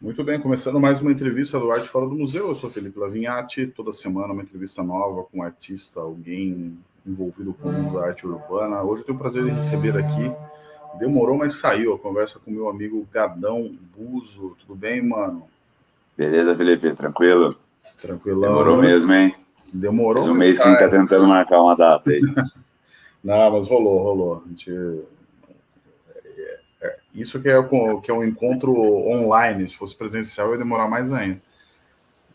Muito bem, começando mais uma entrevista do Arte Fora do Museu. Eu sou Felipe Lavinhati. Toda semana uma entrevista nova com um artista, alguém envolvido com o mundo da arte urbana. Hoje eu tenho o prazer de receber aqui. Demorou, mas saiu a conversa com meu amigo Gadão Buzo. Tudo bem, mano? Beleza, Felipe, tranquilo? Tranquilão. Demorou né? mesmo, hein? Demorou. Um mês que a gente tá tentando marcar uma data aí. Não, mas rolou, rolou. A gente isso que é, que é um encontro online, se fosse presencial ia demorar mais ainda.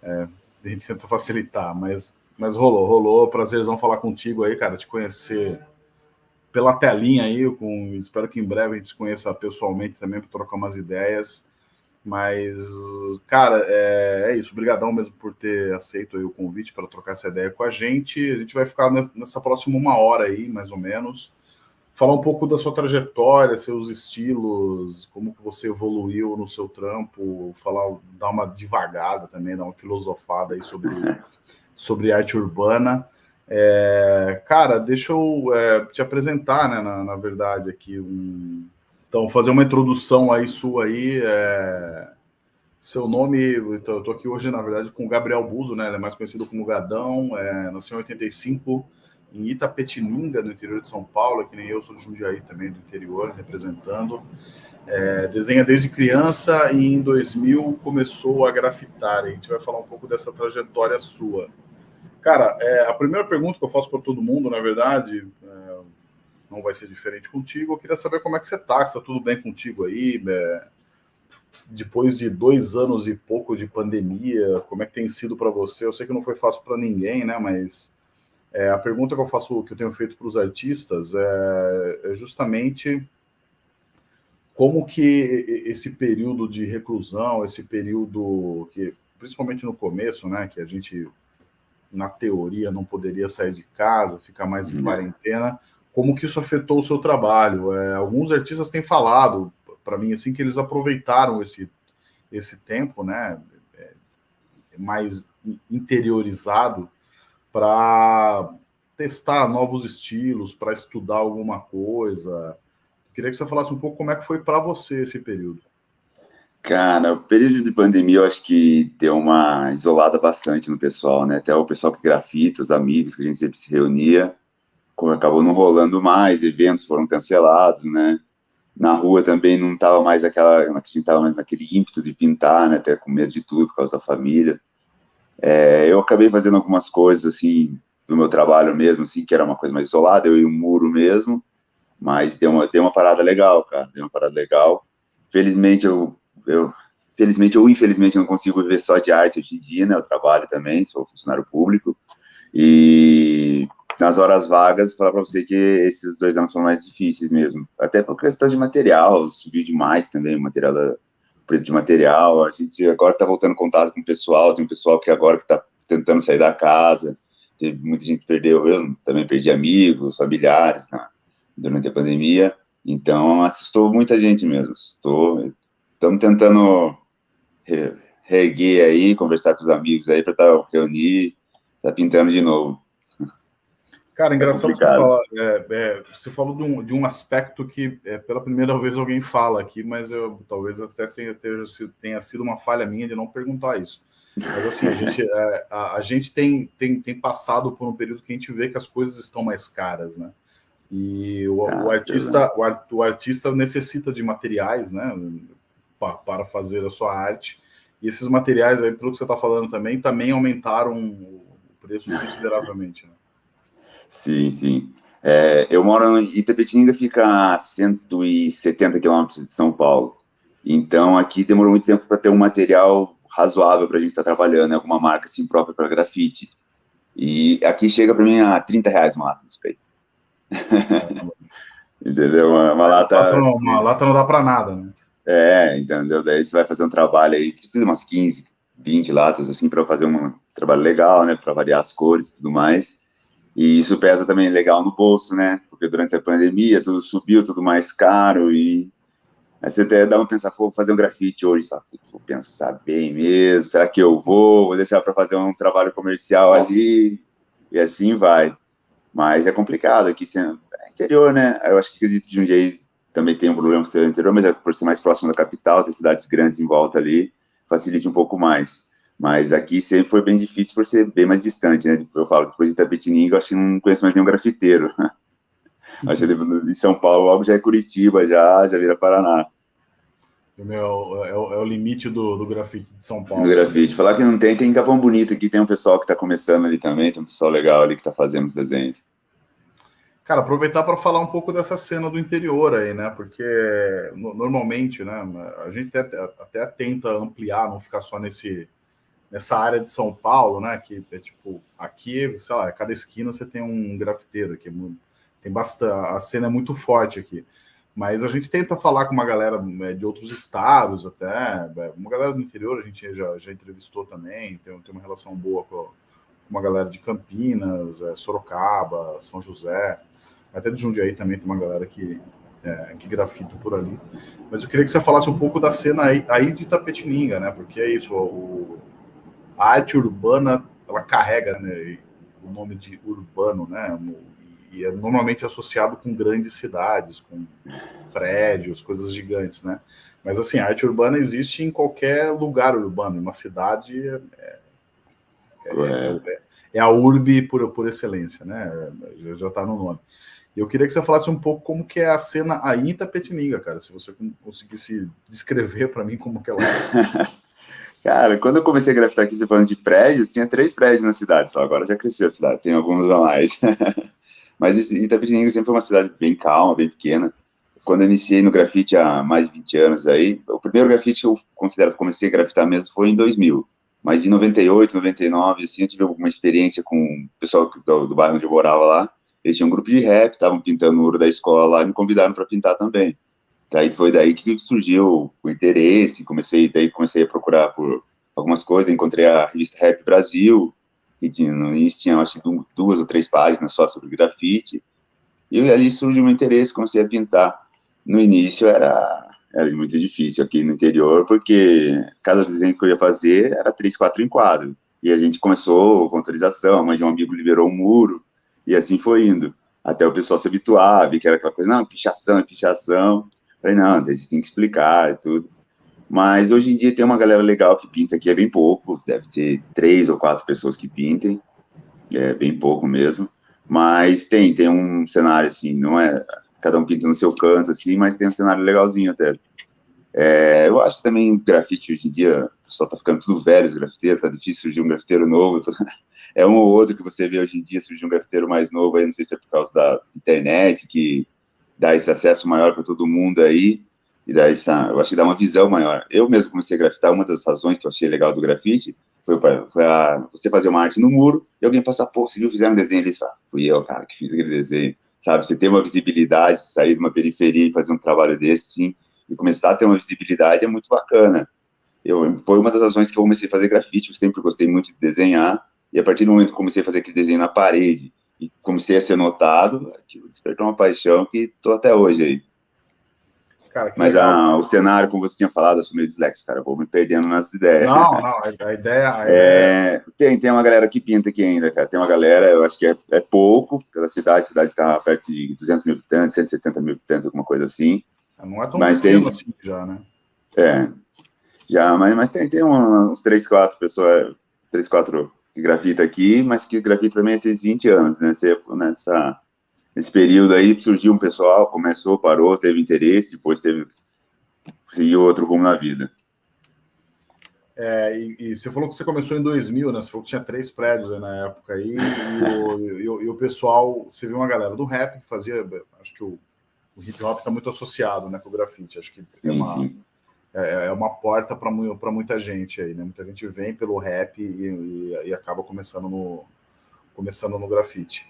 É, a gente tenta facilitar, mas, mas rolou, rolou. Prazerzão falar contigo aí, cara, te conhecer pela telinha aí, com, espero que em breve a gente se conheça pessoalmente também para trocar umas ideias. Mas, cara, é, é isso. Obrigadão mesmo por ter aceito o convite para trocar essa ideia com a gente. A gente vai ficar nessa próxima uma hora aí, mais ou menos falar um pouco da sua trajetória, seus estilos, como que você evoluiu no seu trampo, falar, dar uma devagada também, dar uma filosofada aí sobre, sobre arte urbana. É, cara, deixa eu é, te apresentar, né, na, na, verdade, aqui, um... então, fazer uma introdução aí sua aí, é... seu nome, então, eu tô aqui hoje, na verdade, com o Gabriel Buzo, né, ele é mais conhecido como Gadão, é, nasceu em 85, em Itapetininga, no interior de São Paulo, que nem eu sou de Jundiaí também, do interior, representando. É, desenha desde criança e em 2000 começou a grafitar. A gente vai falar um pouco dessa trajetória sua. Cara, é, a primeira pergunta que eu faço para todo mundo, na verdade, é, não vai ser diferente contigo. Eu queria saber como é que você está, se está tudo bem contigo aí. É, depois de dois anos e pouco de pandemia, como é que tem sido para você? Eu sei que não foi fácil para ninguém, né? Mas é, a pergunta que eu faço, que eu tenho feito para os artistas é, é, justamente como que esse período de reclusão, esse período que, principalmente no começo, né, que a gente, na teoria, não poderia sair de casa, ficar mais em uhum. quarentena, como que isso afetou o seu trabalho? É, alguns artistas têm falado para mim assim que eles aproveitaram esse esse tempo, né, é, mais interiorizado para testar novos estilos, para estudar alguma coisa. Queria que você falasse um pouco como é que foi para você esse período. Cara, o período de pandemia eu acho que deu uma isolada bastante no pessoal, né? Até o pessoal que grafita, os amigos que a gente sempre se reunia, acabou não rolando mais, eventos foram cancelados, né? Na rua também não tava mais aquela, a gente tava mais naquele ímpeto de pintar, né? Até com medo de tudo por causa da família. É, eu acabei fazendo algumas coisas, assim, do meu trabalho mesmo, assim, que era uma coisa mais isolada, eu e o muro mesmo, mas deu uma, deu uma parada legal, cara, deu uma parada legal. Felizmente, eu, eu, felizmente ou infelizmente, não consigo viver só de arte hoje em dia, né, eu trabalho também, sou funcionário público, e nas horas vagas, vou falar para você que esses dois anos foram mais difíceis mesmo, até por questão de material, subiu demais também o material da, preço de material, a gente agora está voltando contato com o pessoal, tem um pessoal que agora que está tentando sair da casa, teve muita gente perdeu, eu também perdi amigos, familiares né, durante a pandemia, então assustou muita gente mesmo, assustou, estamos tentando reerguer aí, conversar com os amigos aí para tá, reunir, tá pintando de novo. Cara, é engraçado é você falar. É, é, você falou de um, de um aspecto que é, pela primeira vez alguém fala aqui, mas eu talvez até tenha, tenha sido uma falha minha de não perguntar isso. Mas assim, a gente, é, a, a, gente tem, tem, tem passado por um período que a gente vê que as coisas estão mais caras, né? E o, ah, o artista, o, art, o, artista necessita de materiais, né? Para, para fazer a sua arte. E esses materiais aí, pelo que você está falando também, também aumentaram o preço consideravelmente, né? Sim, sim. É, eu moro em Itapetininga, fica a 170 quilômetros de São Paulo. Então, aqui demorou muito tempo para ter um material razoável para a gente estar tá trabalhando, né? alguma marca assim própria para grafite. E aqui chega para mim a 30 reais uma lata de spray. entendeu? Uma, uma lata... Uma lata não dá para nada, né? É, entendeu? Daí você vai fazer um trabalho aí, precisa de umas 15, 20 latas, assim, para fazer um trabalho legal, né? Para variar as cores e tudo mais. E isso pesa também legal no bolso, né? Porque durante a pandemia tudo subiu, tudo mais caro e aí você até dá uma pensar, vou fazer um grafite hoje, só vou pensar bem mesmo, será que eu vou? Vou deixar para fazer um trabalho comercial ali e assim vai. Mas é complicado aqui, é interior, né? Eu acho que acredito que Jundiaí também tem um problema ser interior, mas é por ser mais próximo da capital, ter cidades grandes em volta ali, facilite um pouco mais. Mas aqui sempre foi bem difícil por ser bem mais distante, né? Eu falo que depois de Itapetininga, eu acho que não conheço mais nenhum grafiteiro. acho que em São Paulo logo já é Curitiba, já, já vira Paraná. Meu, é, é, o limite do, do grafite de São Paulo. Do grafite. Falar que não tem, tem Capão Bonito aqui, tem um pessoal que está começando ali também, tem um pessoal legal ali que está fazendo os desenhos. Cara, aproveitar para falar um pouco dessa cena do interior aí, né? Porque normalmente, né, a gente até, até tenta ampliar, não ficar só nesse nessa área de São Paulo, né? Que é tipo, aqui, sei lá, cada esquina você tem um grafiteiro aqui, tem bastante, a cena é muito forte aqui. Mas a gente tenta falar com uma galera é, de outros estados até, é, uma galera do interior a gente já, já entrevistou também, tem, tem uma relação boa com uma galera de Campinas, é, Sorocaba, São José, até de Jundiaí também tem uma galera que, é, que grafita por ali. Mas eu queria que você falasse um pouco da cena aí, aí de Tapetininga, né? Porque é isso, o, a arte urbana, ela carrega né, o nome de urbano, né? E é normalmente associado com grandes cidades, com prédios, coisas gigantes, né? Mas assim, a arte urbana existe em qualquer lugar urbano, uma cidade é, é, é, é a urbe por, por excelência, né? Já está no nome. Eu queria que você falasse um pouco como que é a cena aí em Itapetininga, cara, se você conseguisse descrever para mim como que ela é. Cara, quando eu comecei a grafitar aqui, você falando de prédios, tinha três prédios na cidade só, agora já cresceu a cidade, tem alguns a mais. Mas Itapetininga sempre foi uma cidade bem calma, bem pequena. Quando eu iniciei no grafite há mais de 20 anos aí, o primeiro grafite que eu considero que comecei a grafitar mesmo foi em 2000. Mas em 98, 99, assim, eu tive alguma experiência com o pessoal do, do bairro onde eu morava lá. Eles tinham um grupo de rap, estavam pintando o muro da escola lá e me convidaram para pintar também. Daí foi daí que surgiu o interesse, comecei, daí comecei a procurar por algumas coisas, encontrei a revista Rap Brasil, que no início tinha, acho que duas ou três páginas só sobre grafite, e ali surgiu um interesse, comecei a pintar. No início era, era muito difícil aqui no interior, porque cada desenho que eu ia fazer era três, quatro enquadros, e a gente começou com autorização, a mãe de um amigo liberou um muro, e assim foi indo, até o pessoal se habituar, ver que era aquela coisa, não, pichação, pichação, Falei, não, vocês têm que explicar e tudo. Mas hoje em dia tem uma galera legal que pinta aqui, é bem pouco, deve ter três ou quatro pessoas que pintem, é bem pouco mesmo. Mas tem, tem um cenário assim, não é cada um pinta no seu canto, assim, mas tem um cenário legalzinho até. É, eu acho que também grafite hoje em dia, o pessoal tá ficando tudo velho, os grafiteiros, tá difícil surgir um grafiteiro novo. É um ou outro que você vê hoje em dia surgir um grafiteiro mais novo, aí não sei se é por causa da internet, que dar esse acesso maior para todo mundo aí, e dar essa, eu acho que dá uma visão maior. Eu mesmo comecei a grafitar, uma das razões que eu achei legal do grafite foi, pra, foi a, você fazer uma arte no muro, e alguém passar, pô, você viu, fizeram um desenho ali, você fala, fui eu, cara, que fiz aquele desenho, sabe, você ter uma visibilidade, sair de uma periferia e fazer um trabalho desse, sim, e começar a ter uma visibilidade é muito bacana. Eu, foi uma das razões que eu comecei a fazer grafite, eu sempre gostei muito de desenhar, e a partir do momento que comecei a fazer aquele desenho na parede, e comecei a ser notado, aquilo despertou uma paixão que estou até hoje aí. Cara, Mas a, o cenário, como você tinha falado, eu sou meio dislexo, cara, vou me perdendo nas ideias. Não, não, a ideia... A é, tem, tem uma galera que pinta aqui ainda, cara, tem uma galera, eu acho que é, é pouco pela cidade, a cidade está perto de 200 mil habitantes, 170 mil habitantes, alguma coisa assim. Não é tão mas tem, assim já, né? É, já, mas, mas tem, tem uns 3, 4 pessoas, 3, 4 que grafita aqui, mas que grafita também há esses 20 anos, né? Nessa, nesse período aí surgiu um pessoal, começou, parou, teve interesse, depois teve seguiu outro rumo na vida. É, e, e, você falou que você começou em 2000, né? Você falou que tinha três prédios na época aí, e o, e, o, e o, pessoal, você viu uma galera do rap que fazia, acho que o, o hip hop está muito associado, né, com o grafite, acho que sim, uma, sim. É, é uma porta para muita gente aí, né? Muita gente vem pelo rap e, e, e acaba começando no, começando no grafite.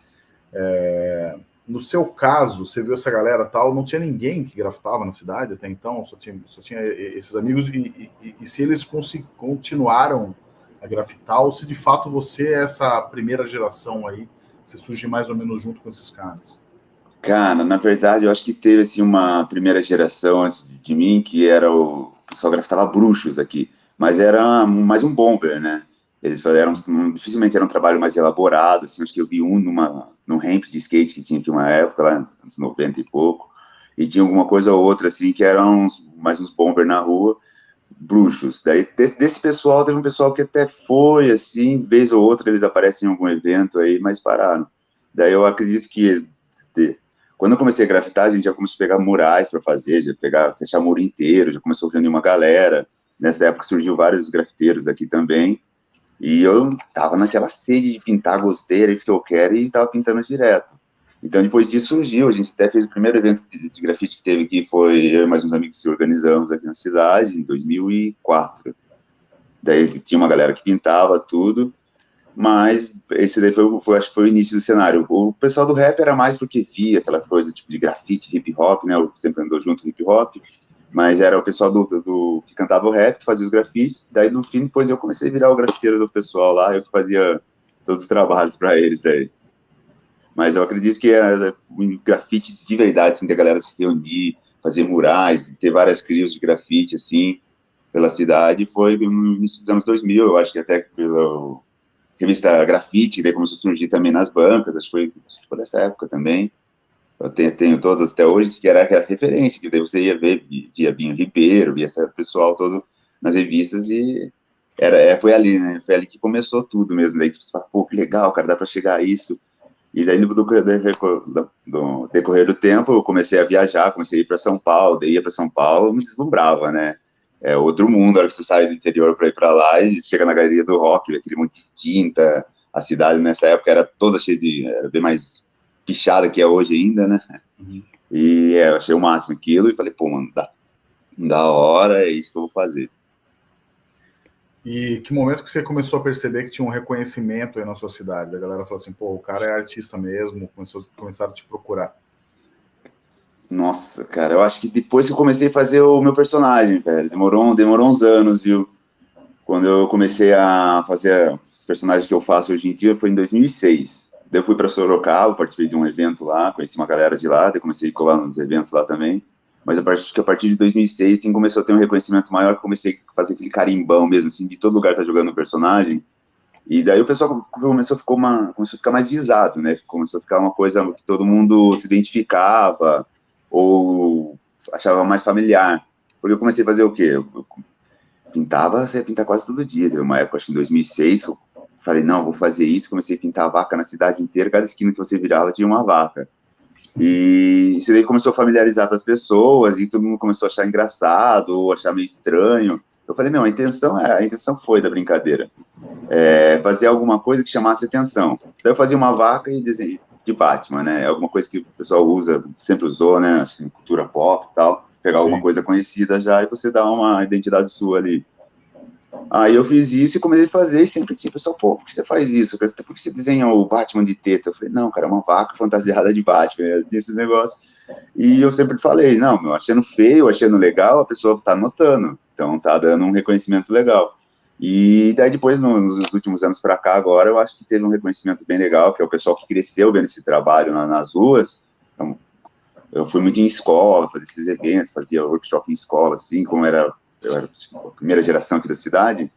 É, no seu caso, você viu essa galera tal, não tinha ninguém que grafitava na cidade até então, só tinha, só tinha esses amigos, e, e, e se eles continuaram a grafitar, ou se de fato você é essa primeira geração aí, você surge mais ou menos junto com esses caras? Cara, na verdade, eu acho que teve assim, uma primeira geração antes de mim, que era o, o pessoal grafitava bruxos aqui, mas era mais um bomber, né? Eles eram, dificilmente era um trabalho mais elaborado, assim, acho que eu vi um numa, num ramp de skate que tinha aqui uma época, lá nos 90 e pouco, e tinha alguma coisa ou outra, assim, que eram uns, mais uns bomber na rua, bruxos. Daí, desse pessoal, teve um pessoal que até foi, assim, vez ou outra eles aparecem em algum evento aí, mas pararam. Daí eu acredito que, de, quando eu comecei a grafitar, a gente já começou a pegar murais para fazer, já pegar, fechar muro inteiro, já começou a reunir uma galera. Nessa época surgiu vários grafiteiros aqui também, e eu tava naquela sede de pintar, gostei, era isso que eu quero, e tava pintando direto. Então, depois disso surgiu, a gente até fez o primeiro evento de, de grafite que teve aqui, foi eu e mais uns amigos que organizamos aqui na cidade, em 2004. Daí tinha uma galera que pintava tudo, mas esse daí foi, foi, acho que foi o início do cenário. O pessoal do rap era mais porque via aquela coisa tipo de grafite, hip hop, né, eu sempre andou junto hip hop, mas era o pessoal do, do, que cantava o rap, que fazia os grafites, daí no fim, depois eu comecei a virar o grafiteiro do pessoal lá, eu que fazia todos os trabalhos para eles aí. Mas eu acredito que é, o grafite de verdade, assim, da galera se reunir, fazer murais, ter várias crios de grafite, assim, pela cidade, foi no início dos anos 2000, eu acho que até pela revista Grafite, daí começou a surgir também nas bancas, acho que foi, acho época também, eu tenho, tenho todas até hoje, que era a referência, que daí você ia ver, via Binho Ribeiro, via esse pessoal todo nas revistas, e era, é, foi ali, né, foi ali que começou tudo mesmo, daí você fala, pô, que legal, cara, dá para chegar a isso, e daí, no decorrer do tempo, eu comecei a viajar, comecei a ir para São Paulo, daí ia para São Paulo, me deslumbrava, né? É outro mundo, a hora que você sai do interior para ir para lá e chega na galeria do rock, aquele monte de tinta, a cidade nessa época era toda cheia de, era bem mais pichada que é hoje ainda, né? Uhum. E é, eu achei o máximo aquilo e falei, pô, mano, dá, da hora, é isso que eu vou fazer. E que momento que você começou a perceber que tinha um reconhecimento aí na sua cidade? A galera falou assim, pô, o cara é artista mesmo, começou, começaram a te procurar. Nossa, cara, eu acho que depois que eu comecei a fazer o meu personagem, velho, demorou, demorou uns anos, viu? Quando eu comecei a fazer os personagens que eu faço hoje em dia, foi em 2006. Daí eu fui para Sorocaba, participei de um evento lá, conheci uma galera de lá, daí comecei a colar nos eventos lá também mas a partir, que a partir de 2006, assim, começou a ter um reconhecimento maior, comecei a fazer aquele carimbão mesmo, assim, de todo lugar tá jogando o personagem, e daí o pessoal começou a, ficar uma, começou a ficar mais visado, né, começou a ficar uma coisa que todo mundo se identificava, ou achava mais familiar, porque eu comecei a fazer o quê? Eu, pintava, você pintar quase todo dia, teve uma época, acho que em 2006, eu falei, não, vou fazer isso, comecei a pintar vaca na cidade inteira, cada esquina que você virava tinha uma vaca, e isso daí começou a familiarizar para as pessoas, e todo mundo começou a achar engraçado, ou achar meio estranho. Eu falei, não, a intenção, é, a intenção foi da brincadeira. É, fazer alguma coisa que chamasse atenção. Daí eu fazia uma vaca e desenho de Batman, né? É alguma coisa que o pessoal usa, sempre usou, né? Assim, cultura pop e tal. Pegar Sim. alguma coisa conhecida já e você dá uma identidade sua ali. Aí eu fiz isso e comecei a fazer, e sempre tinha pessoal, pô, por que você faz isso? Por que você desenha o Batman de teta? Eu falei, não, cara, é uma vaca fantasiada de Batman, eu tinha esses negócios. E eu sempre falei, não, meu, achando feio, achando legal, a pessoa tá notando, então tá dando um reconhecimento legal. E daí depois, nos últimos anos para cá, agora, eu acho que teve um reconhecimento bem legal, que é o pessoal que cresceu vendo esse trabalho nas ruas, então, eu fui muito em escola, fazer esses eventos, fazia workshop em escola, assim, como era eu era a primeira geração aqui da cidade,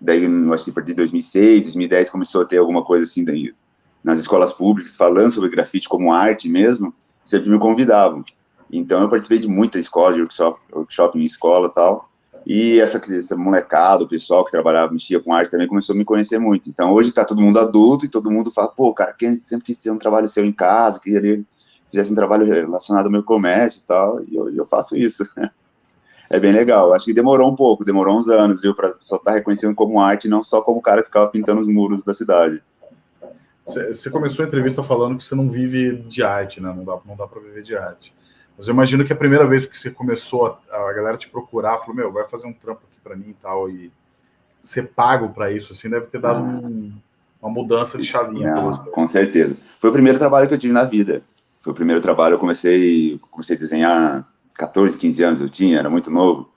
daí, acho que a partir de 2006, 2010, começou a ter alguma coisa assim daí, nas escolas públicas, falando sobre grafite como arte mesmo, sempre me convidavam. Então, eu participei de muita escola, de workshop, workshop em escola e tal, e essa, essa molecada, o pessoal que trabalhava, mexia com arte também, começou a me conhecer muito. Então, hoje está todo mundo adulto e todo mundo fala, pô, cara, quem sempre quis ter um trabalho seu em casa, queria fizesse um trabalho relacionado ao meu comércio e tal, e eu, eu faço isso. é bem legal. Acho que demorou um pouco, demorou uns anos, viu, para só estar tá reconhecendo como arte, não só como o cara que ficava pintando os muros da cidade. Você começou a entrevista falando que você não vive de arte, né? Não dá, não dá para viver de arte. Mas eu imagino que a primeira vez que você começou, a, a galera te procurar, falou, meu, vai fazer um trampo aqui para mim e tal, e ser pago para isso, assim, deve ter dado ah. um, uma mudança de chavinha. Não, com certeza. Foi o primeiro trabalho que eu tive na vida. Foi o primeiro trabalho, eu comecei, comecei a desenhar 14, 15 anos eu tinha, era muito novo.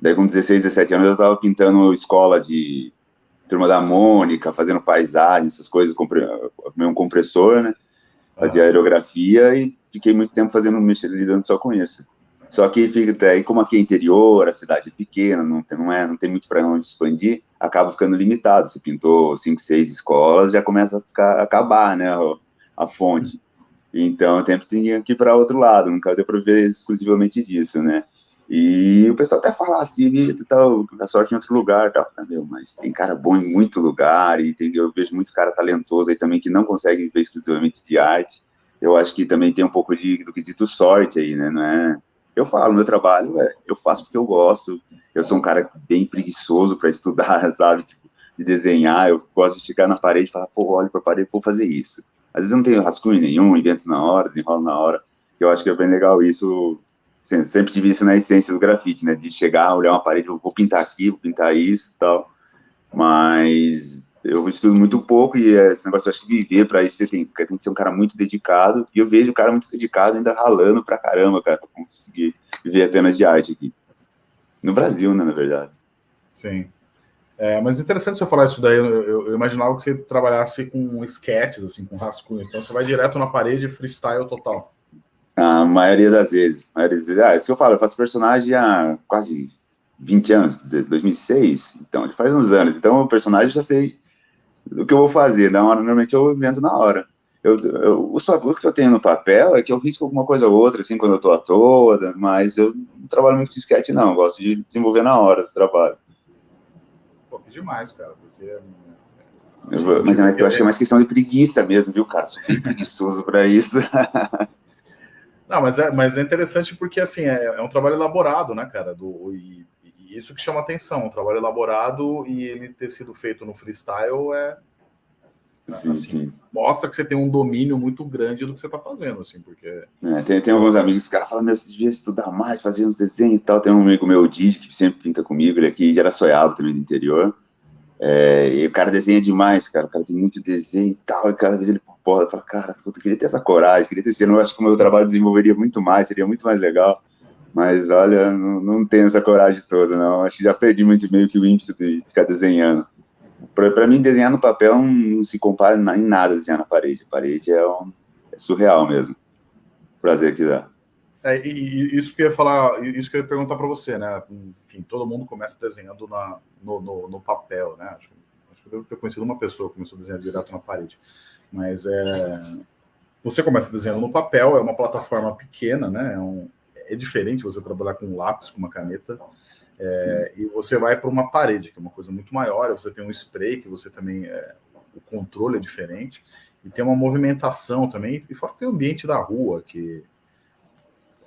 Daí com 16, 17 anos eu estava pintando escola de turma da Mônica, fazendo paisagem, essas coisas, comprei um compressor, né? Fazia aerografia e fiquei muito tempo fazendo, lidando só com isso. Só que fica aí, como aqui é interior, a cidade é pequena, não tem, não é, não tem muito para onde expandir, acaba ficando limitado. Você pintou cinco, seis escolas, já começa a ficar, acabar, né, a, fonte. Então, eu sempre tinha que ir para outro lado, nunca deu para ver exclusivamente disso, né? E o pessoal até fala assim, tal, a sorte em outro lugar, tal. Meu, mas tem cara bom em muito lugar, e tem, eu vejo muito cara talentoso aí também que não consegue viver exclusivamente de arte. Eu acho que também tem um pouco de, do quesito sorte aí, né? Não é? Eu falo, meu trabalho, é, eu faço porque eu gosto. Eu sou um cara bem preguiçoso para estudar, sabe? Tipo, de desenhar. Eu gosto de chegar na parede e falar, pô, olho para a parede, vou fazer isso. Às vezes eu não tenho rascunho nenhum, invento na hora, desenrolo na hora. Eu acho que é bem legal isso sempre tive isso na essência do grafite, né? De chegar, olhar uma parede, vou pintar aqui, vou pintar isso e tal. Mas eu estudo muito pouco e esse negócio, eu acho que viver para isso, você tem, tem que ser um cara muito dedicado. E eu vejo o cara muito dedicado ainda ralando pra caramba, cara, pra conseguir viver apenas de arte aqui. No Brasil, né, na verdade. Sim. É, mas interessante você falar isso daí. Eu, eu, eu, imaginava que você trabalhasse com sketches, assim, com rascunhos. Então você vai direto na parede, freestyle total. A maioria das vezes. A maioria das vezes. Ah, isso que eu falo, eu faço personagem há quase 20 anos, 2006, então, faz uns anos. Então, o personagem já sei do que eu vou fazer. Na hora, normalmente eu invento na hora. Eu, eu, os papéis que eu tenho no papel é que eu risco alguma coisa ou outra, assim, quando eu tô à toa, mas eu não trabalho muito com sketch, não. Eu gosto de desenvolver na hora do trabalho. Pô, que demais, cara, porque... Eu, mas é, eu acho que é mais questão de preguiça mesmo, viu, cara? Sou bem preguiçoso para isso. Não, mas é, mas é interessante porque, assim, é, é um trabalho elaborado, né, cara? Do, e, e, isso que chama atenção, um trabalho elaborado e ele ter sido feito no freestyle é... Sim, assim, sim. Mostra que você tem um domínio muito grande do que você está fazendo, assim, porque... É, tem, tem alguns amigos que falam, meu, você devia estudar mais, fazer uns desenhos e tal. Tem um amigo meu, o Didi, que sempre pinta comigo, ele aqui de Araçoiaba, também do interior. É, e o cara desenha demais, cara. O cara tem muito desenho e tal, e cada vez ele porra, eu falo, cara, eu queria ter essa coragem, queria ter esse, eu acho que o meu trabalho desenvolveria muito mais, seria muito mais legal. Mas olha, não, não tenho essa coragem toda, não. Acho que já perdi muito meio que o ímpeto de ficar desenhando. Para mim, desenhar no papel não se compara em nada desenhar na parede. A parede é, um, é surreal mesmo. Prazer que dá. É, e, e, isso que eu ia falar, isso que eu ia perguntar para você, né? Enfim, todo mundo começa desenhando na, no, no, no papel, né? Acho, acho, que eu devo ter conhecido uma pessoa que começou a desenhar direto na parede. Mas é, você começa desenhando no papel, é uma plataforma pequena, né? É, um, é diferente você trabalhar com um lápis, com uma caneta, é, e você vai para uma parede, que é uma coisa muito maior, você tem um spray, que você também, é, o controle é diferente, e tem uma movimentação também, e fora que tem o ambiente da rua, que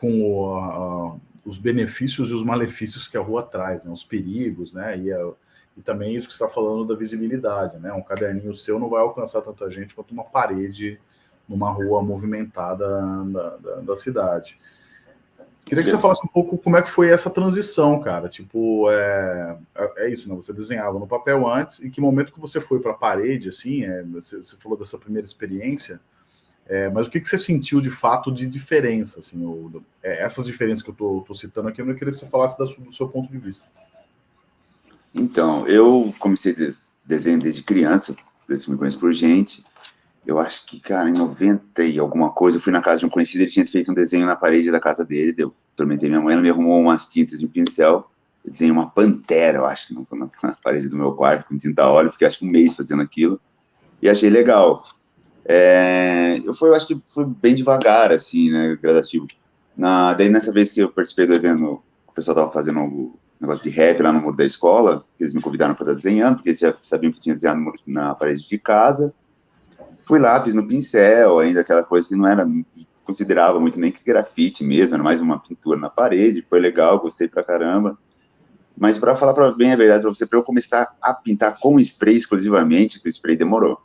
com o, a, os benefícios e os malefícios que a rua traz, né? os perigos, né? E a, e também isso que está falando da visibilidade, né? Um caderninho seu não vai alcançar tanta gente quanto uma parede numa rua movimentada da, da, da cidade. Queria que você falasse um pouco como é que foi essa transição, cara. Tipo, é, é, é isso, né? Você desenhava no papel antes, e que momento que você foi para a parede, assim, é, você, você, falou dessa primeira experiência, é, mas o que, que você sentiu de fato de diferença, assim, ou, é, essas diferenças que eu estou citando aqui, eu não queria que você falasse da, do seu ponto de vista. Então, eu comecei desenho desde criança, desde me conheço por gente. Eu acho que, cara, em 90 e alguma coisa, eu fui na casa de um conhecido, ele tinha feito um desenho na parede da casa dele, eu tormentei minha mãe, ela me arrumou umas tintas e um pincel, eu desenhei uma pantera, eu acho, na, na parede do meu quarto, com tinta óleo, fiquei acho que um mês fazendo aquilo, e achei legal. É, eu, fui, eu acho que fui bem devagar, assim, né, gradativo. Na, daí, nessa vez que eu participei do evento, o pessoal tava fazendo negócio de rap lá no muro da escola, eles me convidaram para estar desenhando, porque eles já sabiam que tinha desenhado na parede de casa. Fui lá, fiz no pincel, ainda aquela coisa que não era, considerava muito nem que grafite mesmo, era mais uma pintura na parede, foi legal, gostei pra caramba. Mas para falar pra, bem a verdade para você, para eu começar a pintar com spray exclusivamente, o spray demorou.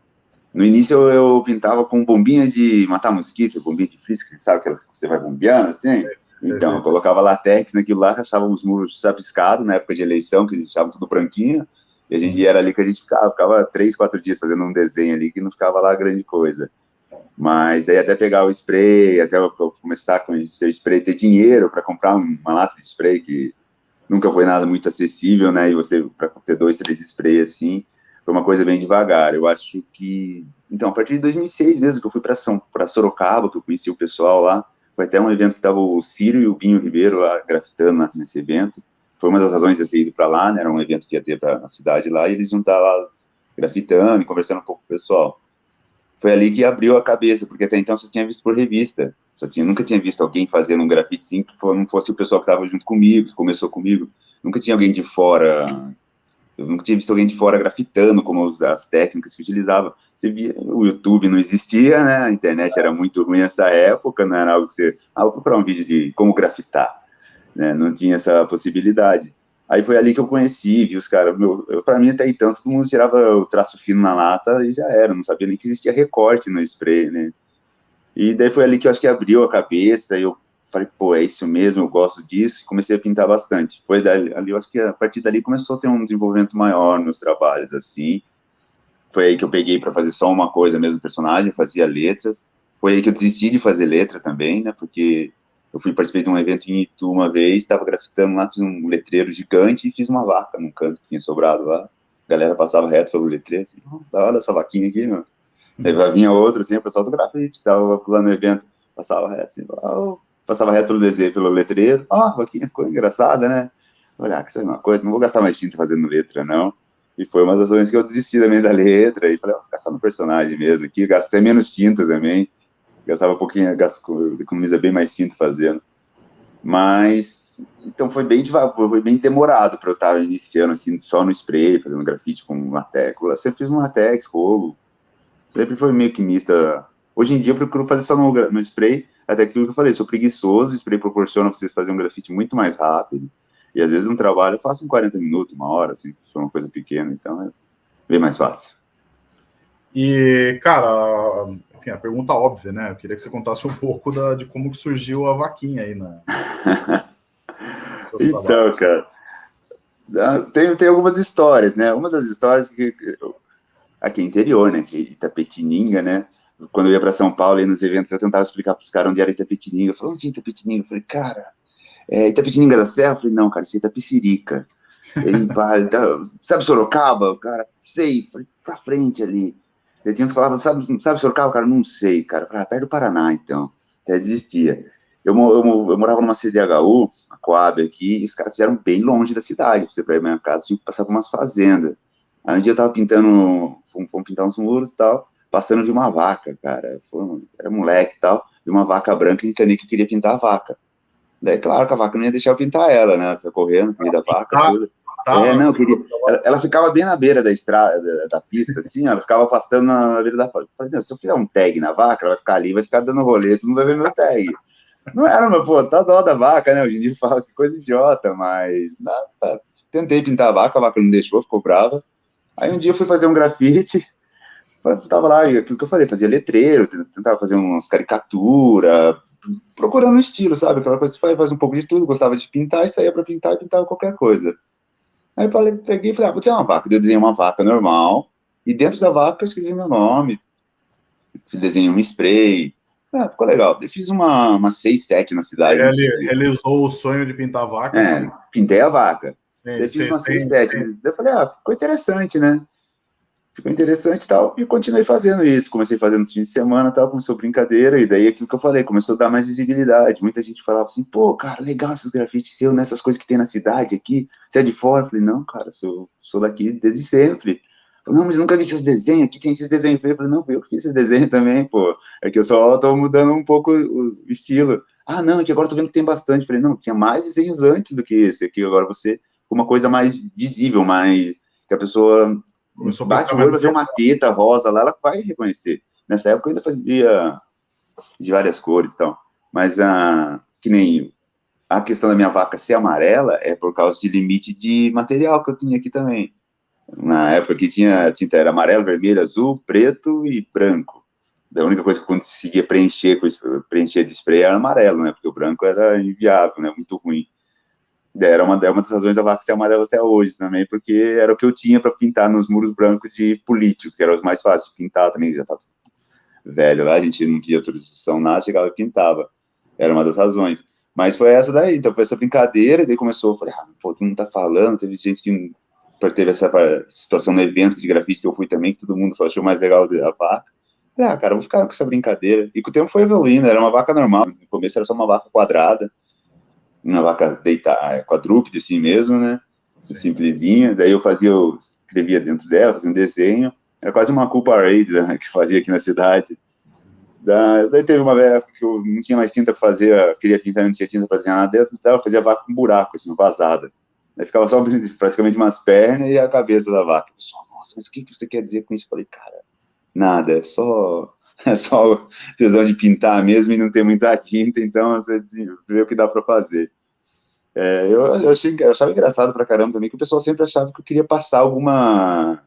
No início eu, eu pintava com bombinha de matar mosquito, bombinha de frisco, sabe aquelas que você vai bombeando assim? É. Então, eu colocava latex naquilo lá, achava os muros chapiscados, na época de eleição, que eles deixavam tudo branquinho, e a gente era ali que a gente ficava, ficava três, quatro dias fazendo um desenho ali, que não ficava lá grande coisa. Mas daí até pegar o spray, até eu começar com esse spray, ter dinheiro para comprar uma lata de spray, que nunca foi nada muito acessível, né, e você, para ter dois, três sprays assim, foi uma coisa bem devagar. Eu acho que, então, a partir de 2006 mesmo, que eu fui para São, para Sorocaba, que eu conheci o pessoal lá, foi até um evento que estava o Círio e o Binho Ribeiro lá grafitando nesse evento. Foi uma das razões de eu ter ido para lá, né? Era um evento que ia ter para a cidade lá, e eles iam estar lá grafitando e conversando um pouco com o pessoal. foi ali que abriu a cabeça, porque até então só tinha visto por revista, só tinha, nunca tinha visto alguém fazendo um grafite assim, que não fosse o pessoal que estava junto comigo, que começou comigo, nunca tinha alguém de fora, eu nunca tinha visto alguém de fora grafitando, como as técnicas que utilizava, você via, o YouTube não existia, né, a internet era muito ruim nessa época, não era algo que você, ah, vou procurar um vídeo de como grafitar, né, não tinha essa possibilidade, Aí foi ali que eu conheci, vi os caras, para mim até então, todo mundo tirava o traço fino na lata e já era, não sabia nem que existia recorte no spray, né? E daí foi ali que eu acho que abriu a cabeça, eu falei, pô, é isso mesmo, eu gosto disso, e comecei a pintar bastante. Foi dali, ali, eu acho que a partir dali começou a ter um desenvolvimento maior nos trabalhos, assim. Foi aí que eu peguei para fazer só uma coisa mesmo, personagem, fazia letras. Foi aí que eu desisti de fazer letra também, né, porque eu fui participar de um evento em Itu uma vez, estava grafitando lá, fiz um letreiro gigante e fiz uma vaca num canto que tinha sobrado lá. A galera passava reto pelo letreiro, assim, olha essa vaquinha aqui, meu. Aí vinha outro, assim, o pessoal do grafite, que estava lá no evento, passava reto, assim, oh, passava reto pelo desenho, pelo letreiro, ó, oh, vaquinha, ficou engraçada, né? Olha, que isso é uma coisa, não vou gastar mais tinta fazendo letra, não. E foi uma das razões que eu desisti também da letra, e falei, vou ficar só no personagem mesmo aqui, gasto até menos tinta também gastava um pouquinho, gasto, economiza bem mais tinta fazendo. Mas, então foi bem foi bem demorado para eu estar iniciando, assim, só no spray, fazendo grafite com latex. Eu sempre fiz um latex, rolo, sempre foi meio que mista. Hoje em dia eu procuro fazer só no, no spray, até aquilo que eu falei, sou preguiçoso, o spray proporciona para vocês fazer um grafite muito mais rápido, e às vezes um trabalho eu faço em 40 minutos, uma hora, assim, se for uma coisa pequena, então é bem mais fácil. E, cara, enfim, a pergunta óbvia, né? Eu queria que você contasse um pouco da, de como que surgiu a vaquinha aí na. então, cara, ah, tem, tem algumas histórias, né? Uma das histórias que aqui interior, né? Que Itapetininga, né? Quando eu ia para São Paulo e nos eventos eu tentava explicar para os caras onde era Itapetininga. Eu falei, onde é Itapetininga? Eu falei, cara, é Itapetininga da Serra? Eu falei, não, cara, isso é Itapecirica. Ele tá, sabe Sorocaba? Cara, sei, falei, pra frente ali. Eu tinha uns que falavam, sabe, sabe Sorocaba? Cara, não sei, cara. Falei, ah, perto do Paraná, então. Até desistia. Eu, eu, eu, morava numa CDHU, a Coab aqui, e os caras fizeram bem longe da cidade. Pra você pra ir pra minha casa, tinha que passar por umas fazendas. Aí um dia eu tava pintando, fomos, fomos pintar uns muros e tal, passando de uma vaca, cara. Foi, era moleque e tal, de uma vaca branca, e encanei que eu queria pintar a vaca. Daí, claro que a vaca não ia deixar eu pintar ela, né? Você correndo, meio da vaca, tudo. É, não, queria. Ela, ela, ficava bem na beira da estrada, da, da pista, assim, ela ficava pastando na beira da. Eu falei, se eu fizer um tag na vaca, ela vai ficar ali, vai ficar dando rolê, tu não vai ver meu tag. Não era, mas, pô, tá dó da vaca, né? Hoje em dia fala que coisa idiota, mas. Nada, tentei pintar a vaca, a vaca não deixou, ficou brava. Aí um dia eu fui fazer um grafite, tava lá, aquilo que eu falei, fazia letreiro, tentava fazer umas caricaturas, procurando um estilo, sabe? Aquela coisa faz, faz um pouco de tudo, gostava de pintar e saía para pintar e pintava qualquer coisa. Aí eu falei, peguei e falei, ah, vou ter uma vaca. Eu desenhei uma vaca normal, e dentro da vaca eu escrevi meu nome, desenhei um spray, ah, ficou legal. Eu fiz uma, uma seis, sete na cidade. Ele realizou o sonho de pintar a vaca? É, assim. pintei a vaca. Sim, eu fiz uma seis, sete. Eu falei, ah, ficou interessante, né? Ficou interessante e tal, e continuei fazendo isso, comecei fazendo no fim de semana tal, começou brincadeira, e daí aquilo que eu falei, começou a dar mais visibilidade, muita gente falava assim, pô, cara, legal esses grafites seus, nessas coisas que tem na cidade aqui, você é de fora? Eu falei, não, cara, sou, sou daqui desde sempre. Falei, não, mas nunca vi seus desenhos, aqui tem esses desenhos, eu falei, não, eu fiz esses desenhos também, pô, é que eu só tô mudando um pouco o estilo. Ah, não, é que agora tô vendo que tem bastante, eu falei, não, tinha mais desenhos antes do que esse aqui, agora você, uma coisa mais visível, mais, que a pessoa Começou Bate o olho, vai ver uma teta rosa lá, ela vai reconhecer. Nessa época eu ainda fazia de várias cores e tal. Mas a, que nem a questão da minha vaca ser amarela é por causa de limite de material que eu tinha aqui também. Na época que tinha tinta era amarelo, vermelho, azul, preto e branco. A única coisa que eu conseguia preencher, preencher de spray era amarelo, né? Porque o branco era inviável, né? Muito ruim era uma, é uma das razões da vaca ser amarela até hoje também, porque era o que eu tinha para pintar nos muros brancos de político, que eram os mais fáceis de pintar também, já estava velho lá, a gente não pedia autorização nada, chegava e pintava. Era uma das razões. Mas foi essa daí, então foi essa brincadeira, e daí começou, eu falei, ah, pô, tu não tá falando, teve gente que teve essa situação no evento de grafite que eu fui também, que todo mundo achou mais legal da vaca. Ah, cara, vou ficar com essa brincadeira. E com o tempo foi evoluindo, era uma vaca normal, no começo era só uma vaca quadrada, uma vaca deitada, quadrúpede assim mesmo, né? Sim. Simplesinha. Daí eu fazia, eu escrevia dentro dela, fazia um desenho. Era quase uma culpa raid né, que fazia aqui na cidade. daí teve uma época que eu não tinha mais tinta para fazer, queria pintar, não tinha tinta para desenhar nada dentro, então eu fazia vaca com buraco, assim, vazada. Aí ficava só praticamente umas pernas e a cabeça da vaca. Pessoal, nossa, mas o que você quer dizer com isso? Eu falei, cara, nada, é só, é só tesão de pintar mesmo e não ter muita tinta, então você vê o que dá para fazer. É, eu, eu, achei, eu achava engraçado pra caramba também que o pessoal sempre achava que eu queria passar alguma.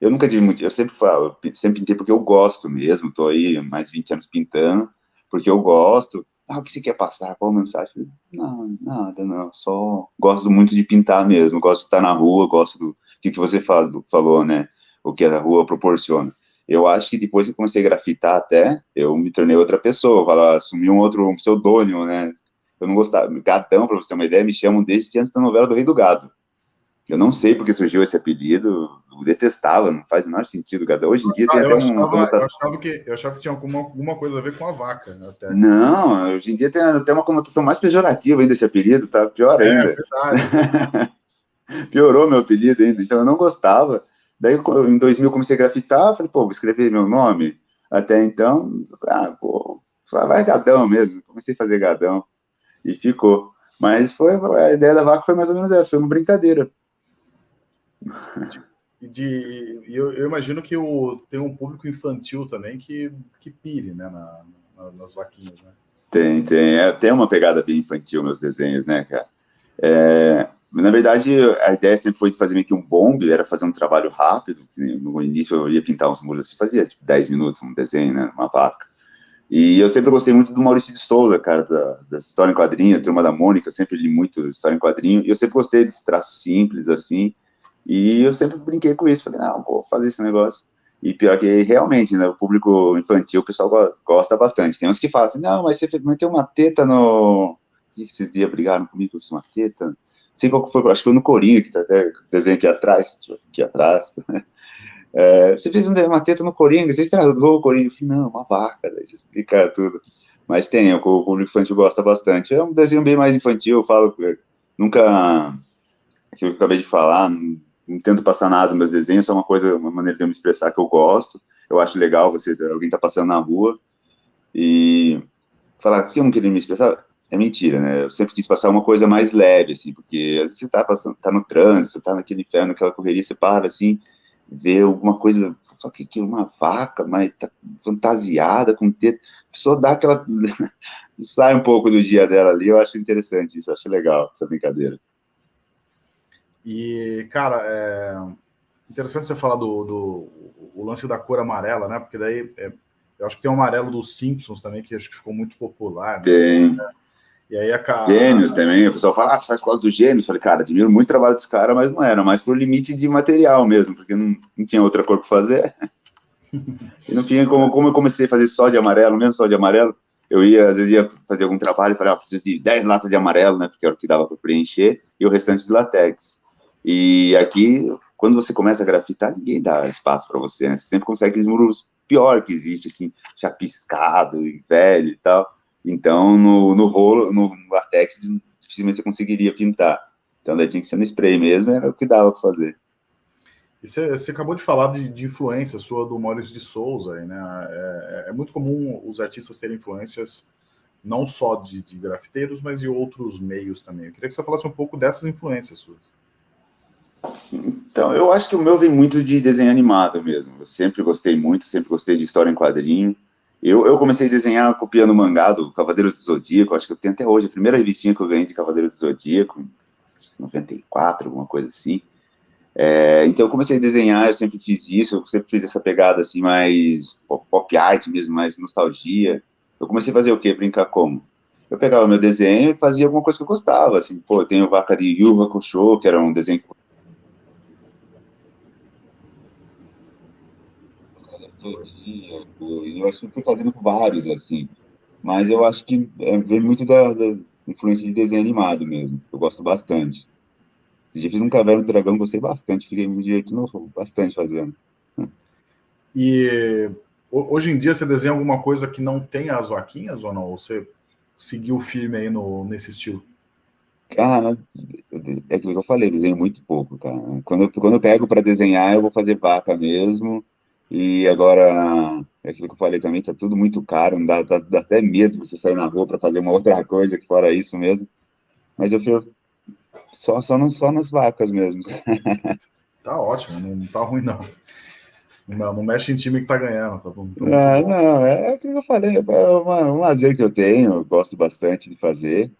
Eu nunca tive muito. Eu sempre falo, sempre pintei porque eu gosto mesmo. Tô aí mais de 20 anos pintando, porque eu gosto. Ah, o que você quer passar? Qual mensagem? Não, nada, não. Só gosto muito de pintar mesmo. Gosto de estar na rua, gosto do que, que você falou, né? O que a rua proporciona. Eu acho que depois que comecei a grafitar até, eu me tornei outra pessoa. Falar, assumi um outro um pseudônimo, né? Eu não gostava. Gadão, para você ter uma ideia, me chamam desde antes da novela do Rei do Gado. Eu não sei porque surgiu esse apelido, eu detestava, não faz o menor sentido, Gadão. Hoje em dia tem até achava, um... Eu achava, que, eu achava que tinha alguma, alguma coisa a ver com a vaca. Né, até. Não, hoje em dia tem até uma conotação mais pejorativa ainda esse apelido, tá pior é, ainda. É, verdade. Piorou meu apelido ainda, então eu não gostava. Daí, em 2000, comecei a grafitar, falei, pô, vou escrever meu nome. Até então, ah, pô, vai Gadão mesmo. Comecei a fazer Gadão e ficou. Mas foi a ideia da vaca foi mais ou menos essa, foi uma brincadeira. E de, eu, eu, imagino que o, tem um público infantil também que, que pire né, na, na, nas vaquinhas, né? Tem, tem. É, tem uma pegada bem infantil meus desenhos, né, cara? É, na verdade, a ideia sempre foi de fazer meio que um bombe, era fazer um trabalho rápido. No início eu ia pintar uns muros assim, fazia tipo, 10 minutos um desenho, né, uma vaca. E eu sempre gostei muito do Maurício de Souza, cara, da, da história em quadrinho, turma da Mônica, sempre li muito história em quadrinho, e eu sempre gostei desse traço simples, assim, e eu sempre brinquei com isso, falei, não, vou fazer esse negócio. E pior que realmente, né, o público infantil, o pessoal gosta bastante. Tem uns que falam assim, não, mas você meteu uma teta no... Esses dias brigaram comigo, eu fiz uma teta. Sei qual foi, acho que foi no Corinho, que tá até desenho aqui atrás, aqui atrás, É, você fez uma teta no Coringa, você estragou o Coringa. Eu falei, não, uma vaca, daí você explica tudo. Mas tem, o, público infantil gosta bastante. É um desenho bem mais infantil, eu falo, nunca, aquilo que eu acabei de falar, não, não tento passar nada nos meus desenhos, é uma coisa, uma maneira de eu me expressar que eu gosto. Eu acho legal você, alguém tá passando na rua e falar que eu não queria me expressar, é mentira, né? Eu sempre quis passar uma coisa mais leve, assim, porque às vezes você tá passando, tá no trânsito, você tá naquele inferno, naquela correria, você para, assim, ver alguma coisa, só que, que uma vaca, mas tá fantasiada com teto, a pessoa dá aquela, sai um pouco do dia dela ali, eu acho interessante isso, acho legal essa brincadeira. E, cara, é interessante você falar do, do o lance da cor amarela, né, porque daí, é, eu acho que tem o amarelo dos Simpsons também, que acho que ficou muito popular. Né? Tem. E aí a Gênios também, o pessoal fala, ah, você faz causa dos gênios. falei, cara, admiro muito o trabalho dos caras, mas não era, mais por limite de material mesmo, porque não, não tinha outra cor para fazer. e no fim, como, como eu comecei a fazer só de amarelo, mesmo só de amarelo, eu ia, às vezes, ia fazer algum trabalho e falei, ah, preciso de 10 latas de amarelo, né, porque era o que dava para preencher, e o restante de latex. E aqui, quando você começa a grafitar, ninguém dá espaço para você, né? Você sempre consegue aqueles muros pior que existe, assim, já piscado e velho e tal. Então, no, no rolo, no latex, dificilmente você conseguiria pintar. Então, daí tinha que ser no spray mesmo, era o que dava para fazer. E você, você, acabou de falar de, de, influência sua do Maurício de Souza, aí, né? É, é, muito comum os artistas terem influências não só de, de, grafiteiros, mas de outros meios também. Eu queria que você falasse um pouco dessas influências suas. Então, eu acho que o meu vem muito de desenho animado mesmo. Eu sempre gostei muito, sempre gostei de história em quadrinho. Eu, eu comecei a desenhar copiando mangá do Cavaleiros do Zodíaco, acho que eu tenho até hoje, a primeira revistinha que eu ganhei de Cavaleiros do Zodíaco, 94, alguma coisa assim. É, então eu comecei a desenhar, eu sempre fiz isso, eu sempre fiz essa pegada assim, mais pop art mesmo, mais nostalgia. Eu comecei a fazer o quê? Brincar como? Eu pegava meu desenho e fazia alguma coisa que eu gostava, assim, pô, eu tenho Vaca de Yu Hakusho, que era um desenho que eu acho que fui fazendo vários, assim, mas eu acho que é, vem muito da, da, influência de desenho animado mesmo, eu gosto bastante. Já fiz um Caverna do Dragão, gostei bastante, fiquei me divertindo bastante fazendo. E hoje em dia você desenha alguma coisa que não tem as vaquinhas ou não? Ou você seguiu firme aí no, nesse estilo? Cara, é aquilo que eu falei, desenho muito pouco, cara. Quando eu, quando eu pego para desenhar, eu vou fazer vaca mesmo, E agora, é aquilo que eu falei também, tá tudo muito caro, dá, dá, dá até medo você sair na rua para fazer uma outra coisa que fora isso mesmo. Mas eu fui só, só, não, só nas vacas mesmo. tá ótimo, não tá ruim não. Não, não mexe em time que tá ganhando. Tá bom, tá ah, não, é, o que eu falei, é uma, um lazer que eu tenho, eu gosto bastante de fazer.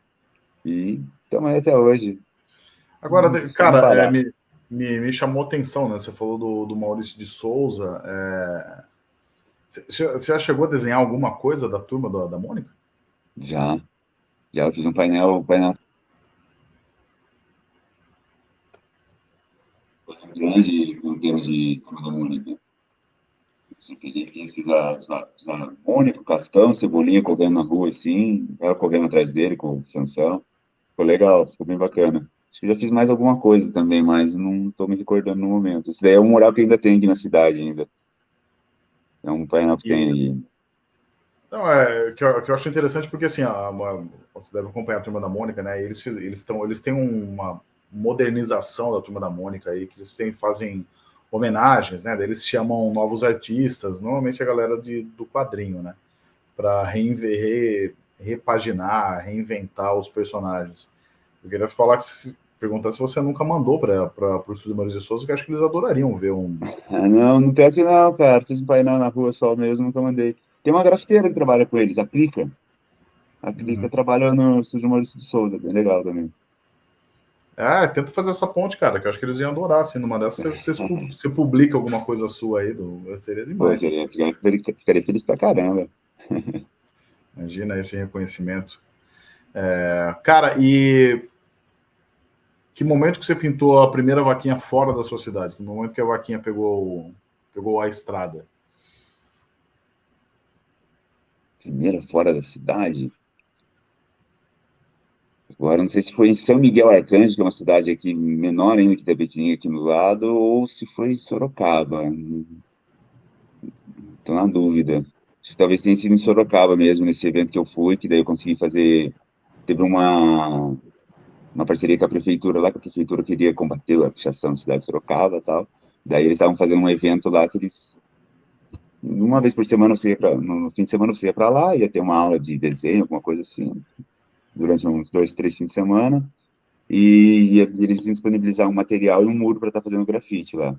E também até hoje. Agora, cara, é, me, me, me, chamou atenção, né? Você falou do, do Maurício de Souza. É... Você, já chegou a desenhar alguma coisa da turma da, da Mônica? Já. Já eu fiz um painel, um painel grande em termos de turma da Mônica. Peguei, fiz a, a, a Mônica, o Cascão, Cebolinha correndo na rua assim, ela correndo atrás dele com o Sansão. Ficou legal, ficou bem bacana. Acho que já fiz mais alguma coisa também, mas não estou me recordando no momento. Esse daí é um mural que ainda tem aqui na cidade ainda. É um painel que e... tem aí. Não, é que eu, que eu acho interessante porque assim, a, uma, você deve acompanhar a turma da Mônica, né? eles eles estão eles têm uma modernização da turma da Mônica aí que eles têm fazem homenagens, né? Eles chamam novos artistas, normalmente a galera de, do quadrinho, né? Para re, repaginar, reinventar os personagens. Eu queria falar se perguntar se você nunca mandou para o Estúdio Maurício de Souza, que acho que eles adorariam ver um. Ah, não, não tem aqui não, cara. Fiz um painel na rua só mesmo, nunca mandei. Tem uma grafiteira que trabalha com eles, a Clica. A Clica uhum. trabalha no Estúdio Maurício de Souza, bem legal também. É, tenta fazer essa ponte, cara, que eu acho que eles iam adorar, assim, numa dessas você, você, você publica alguma coisa sua aí, do, seria demais. Pô, seria, ficaria, ficaria feliz pra caramba. Imagina esse reconhecimento. É, cara, e que momento que você pintou a primeira vaquinha fora da sua cidade? Que momento que a vaquinha pegou, pegou a estrada? Primeira fora da cidade? Agora, não sei se foi em São Miguel Arcanjo, que é uma cidade aqui menor ainda que Tapetininga aqui no lado, ou se foi em Sorocaba. Estou na dúvida. Talvez tenha sido em Sorocaba mesmo, nesse evento que eu fui, que daí eu consegui fazer... Teve uma, uma parceria com a prefeitura lá, que a prefeitura queria combater a pichação da cidade de Sorocaba e tal. Daí eles estavam fazendo um evento lá que eles... Uma vez por semana você ia pra, no fim de semana você ia para lá, ia ter uma aula de desenho, alguma coisa assim durante uns dois, três fins de semana, e, e eles iam disponibilizar um material e um muro para estar tá fazendo grafite lá.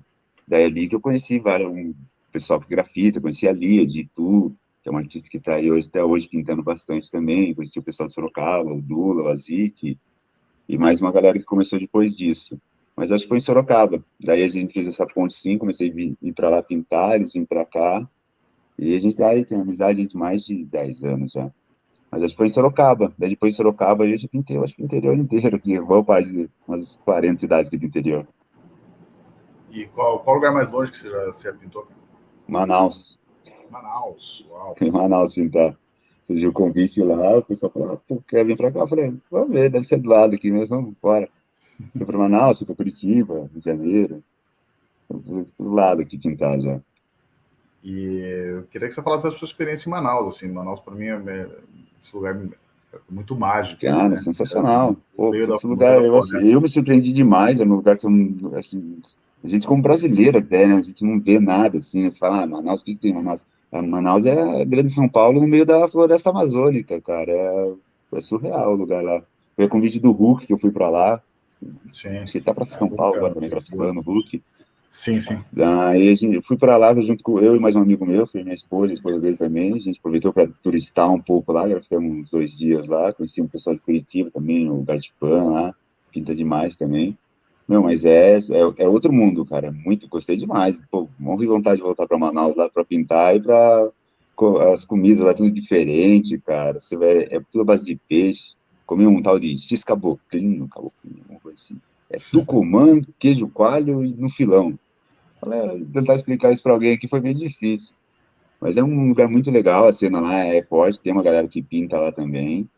Daí é ali que eu conheci vários, um pessoal que grafita, conheci a Lia de Itu, que é uma artista que está aí hoje, até hoje pintando bastante também, conheci o pessoal de Sorocaba, o Dula, o Azik, e mais uma galera que começou depois disso. Mas acho que foi em Sorocaba. Daí a gente fez essa ponte sim, comecei a vir, vir para lá pintar, eles vêm para cá, e a gente daí tem amizade de mais de 10 anos já. Mas acho que foi em Sorocaba. Daí depois de Sorocaba, a gente pintou, acho que o interior inteiro aqui, boa parte de umas 40 cidades aqui do interior. E qual, qual lugar mais longe que você já, você pintou? Manaus. Manaus, uau. Em Manaus pintar. Surgiu o convite lá, o pessoal falou, pô, quer vir pra cá? Eu falei, vamos ver, deve ser do lado aqui mesmo, vamos embora. Fui pra Manaus, fui pra Curitiba, Rio de Janeiro. Do lado aqui pintar já. E eu queria que você falasse da sua experiência em Manaus, assim, Manaus para mim é esse lugar é muito mágico. Cara, né? sensacional. Pô, esse da, lugar, eu, assim, eu, me surpreendi demais, é um lugar que eu, assim, a gente como brasileiro até, né, a gente não vê nada, assim, né, você fala, ah, Manaus, o que, que tem Manaus? Manaus é grande São Paulo no meio da floresta amazônica, cara, é, é surreal o lugar lá. Foi a convite do Hulk que eu fui para lá, Sim. Acho que tá para São é, Paulo agora também, grafitando o Hulk. Sim, sim. Daí a gente, eu fui para lá junto com eu e mais um amigo meu, foi minha esposa, a esposa dele também. A gente aproveitou para turistar um pouco lá, já ficamos uns dois dias lá. Conheci um pessoal de Curitiba também, o Gartipan lá, pinta demais também. Meu, mas é, é, é, outro mundo, cara. Muito, gostei demais. Pô, morri vontade de voltar para Manaus lá para pintar e para as comidas lá tudo diferente, cara. Você vai, é tudo a base de peixe. Comi um tal de X caboclinho, caboclinho, uma coisa assim. É tucumã, queijo coalho e no filão. Falei, tentar explicar isso para alguém aqui foi bem difícil. Mas é um lugar muito legal, a cena lá é forte, tem uma galera que pinta lá também.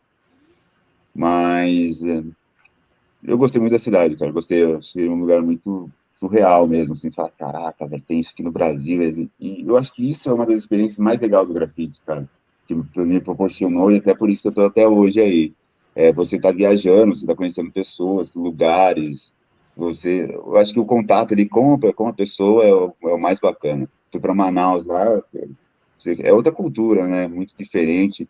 Mas é, eu gostei muito da cidade, cara. Gostei, achei um lugar muito surreal mesmo, assim, falar, caraca, velho, tem isso aqui no Brasil. E eu acho que isso é uma das experiências mais legais do grafite, cara, que me proporcionou, e até por isso que eu tô até hoje aí. É, você tá viajando, você tá conhecendo pessoas, lugares, você, eu acho que o contato ali com, com a pessoa é o, é o mais bacana. fui para Manaus lá, é outra cultura, né? Muito diferente.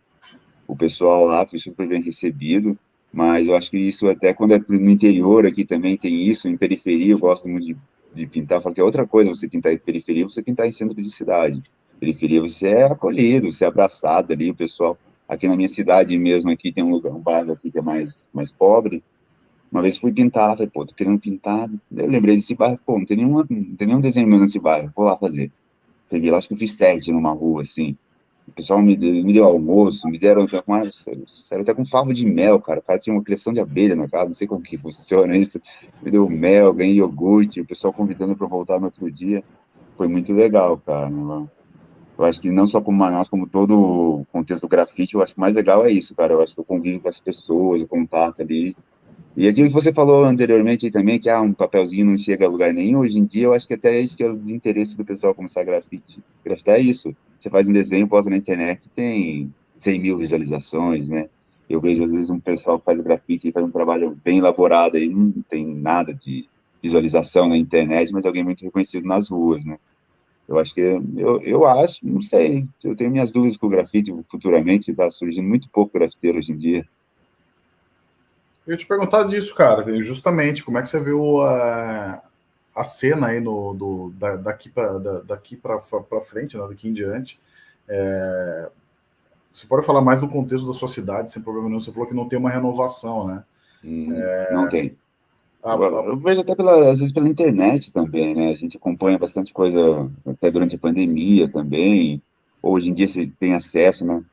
O pessoal lá foi super bem recebido, mas eu acho que isso até quando é no interior aqui também tem isso, em periferia eu gosto muito de, de pintar, porque é outra coisa você pintar em periferia, você pintar em centro de cidade. Periferia você é acolhido, você é abraçado ali, o pessoal aqui na minha cidade mesmo aqui tem um lugar, um bairro aqui que é mais mais pobre, uma vez fui pintar, falei, pô, tô querendo pintar. Eu lembrei desse bairro, pô, não tem, nenhuma, não tem nenhum desenho meu nesse bairro, vou lá fazer. Lá, acho que eu fiz teste numa rua, assim. O pessoal me deu, me deu almoço, me deram até com, com favo de mel, cara. O cara tinha uma criação de abelha na casa, não sei como que funciona isso. Me deu mel, ganhei iogurte, o pessoal convidando para voltar no outro dia. Foi muito legal, cara. Eu acho que não só como Manaus, como todo o contexto do grafite, eu acho que mais legal é isso, cara. Eu acho que eu convivo com as pessoas, o contato ali. E aquilo que você falou anteriormente também, que ah, um papelzinho não chega a lugar nenhum, hoje em dia eu acho que até é isso que é o desinteresse do pessoal começar a grafite. Grafitar é isso. Você faz um desenho, posta na internet, tem 100 mil visualizações, né? Eu vejo às vezes um pessoal que faz grafite e faz um trabalho bem elaborado aí, não tem nada de visualização na internet, mas alguém muito reconhecido nas ruas, né? Eu acho que, eu, eu acho, não sei, eu tenho minhas dúvidas com o grafite futuramente, está surgindo muito pouco grafiteiro hoje em dia. Eu ia te perguntar disso, cara, justamente, como é que você viu a, a cena aí no, do, da, daqui para da, daqui para frente, né, daqui em diante. É, você pode falar mais do contexto da sua cidade, sem problema nenhum. Você falou que não tem uma renovação, né? Hum, é, não tem. A, a, eu vejo até pela, às vezes pela internet também, né? A gente acompanha bastante coisa até durante a pandemia também. Hoje em dia você tem acesso, né?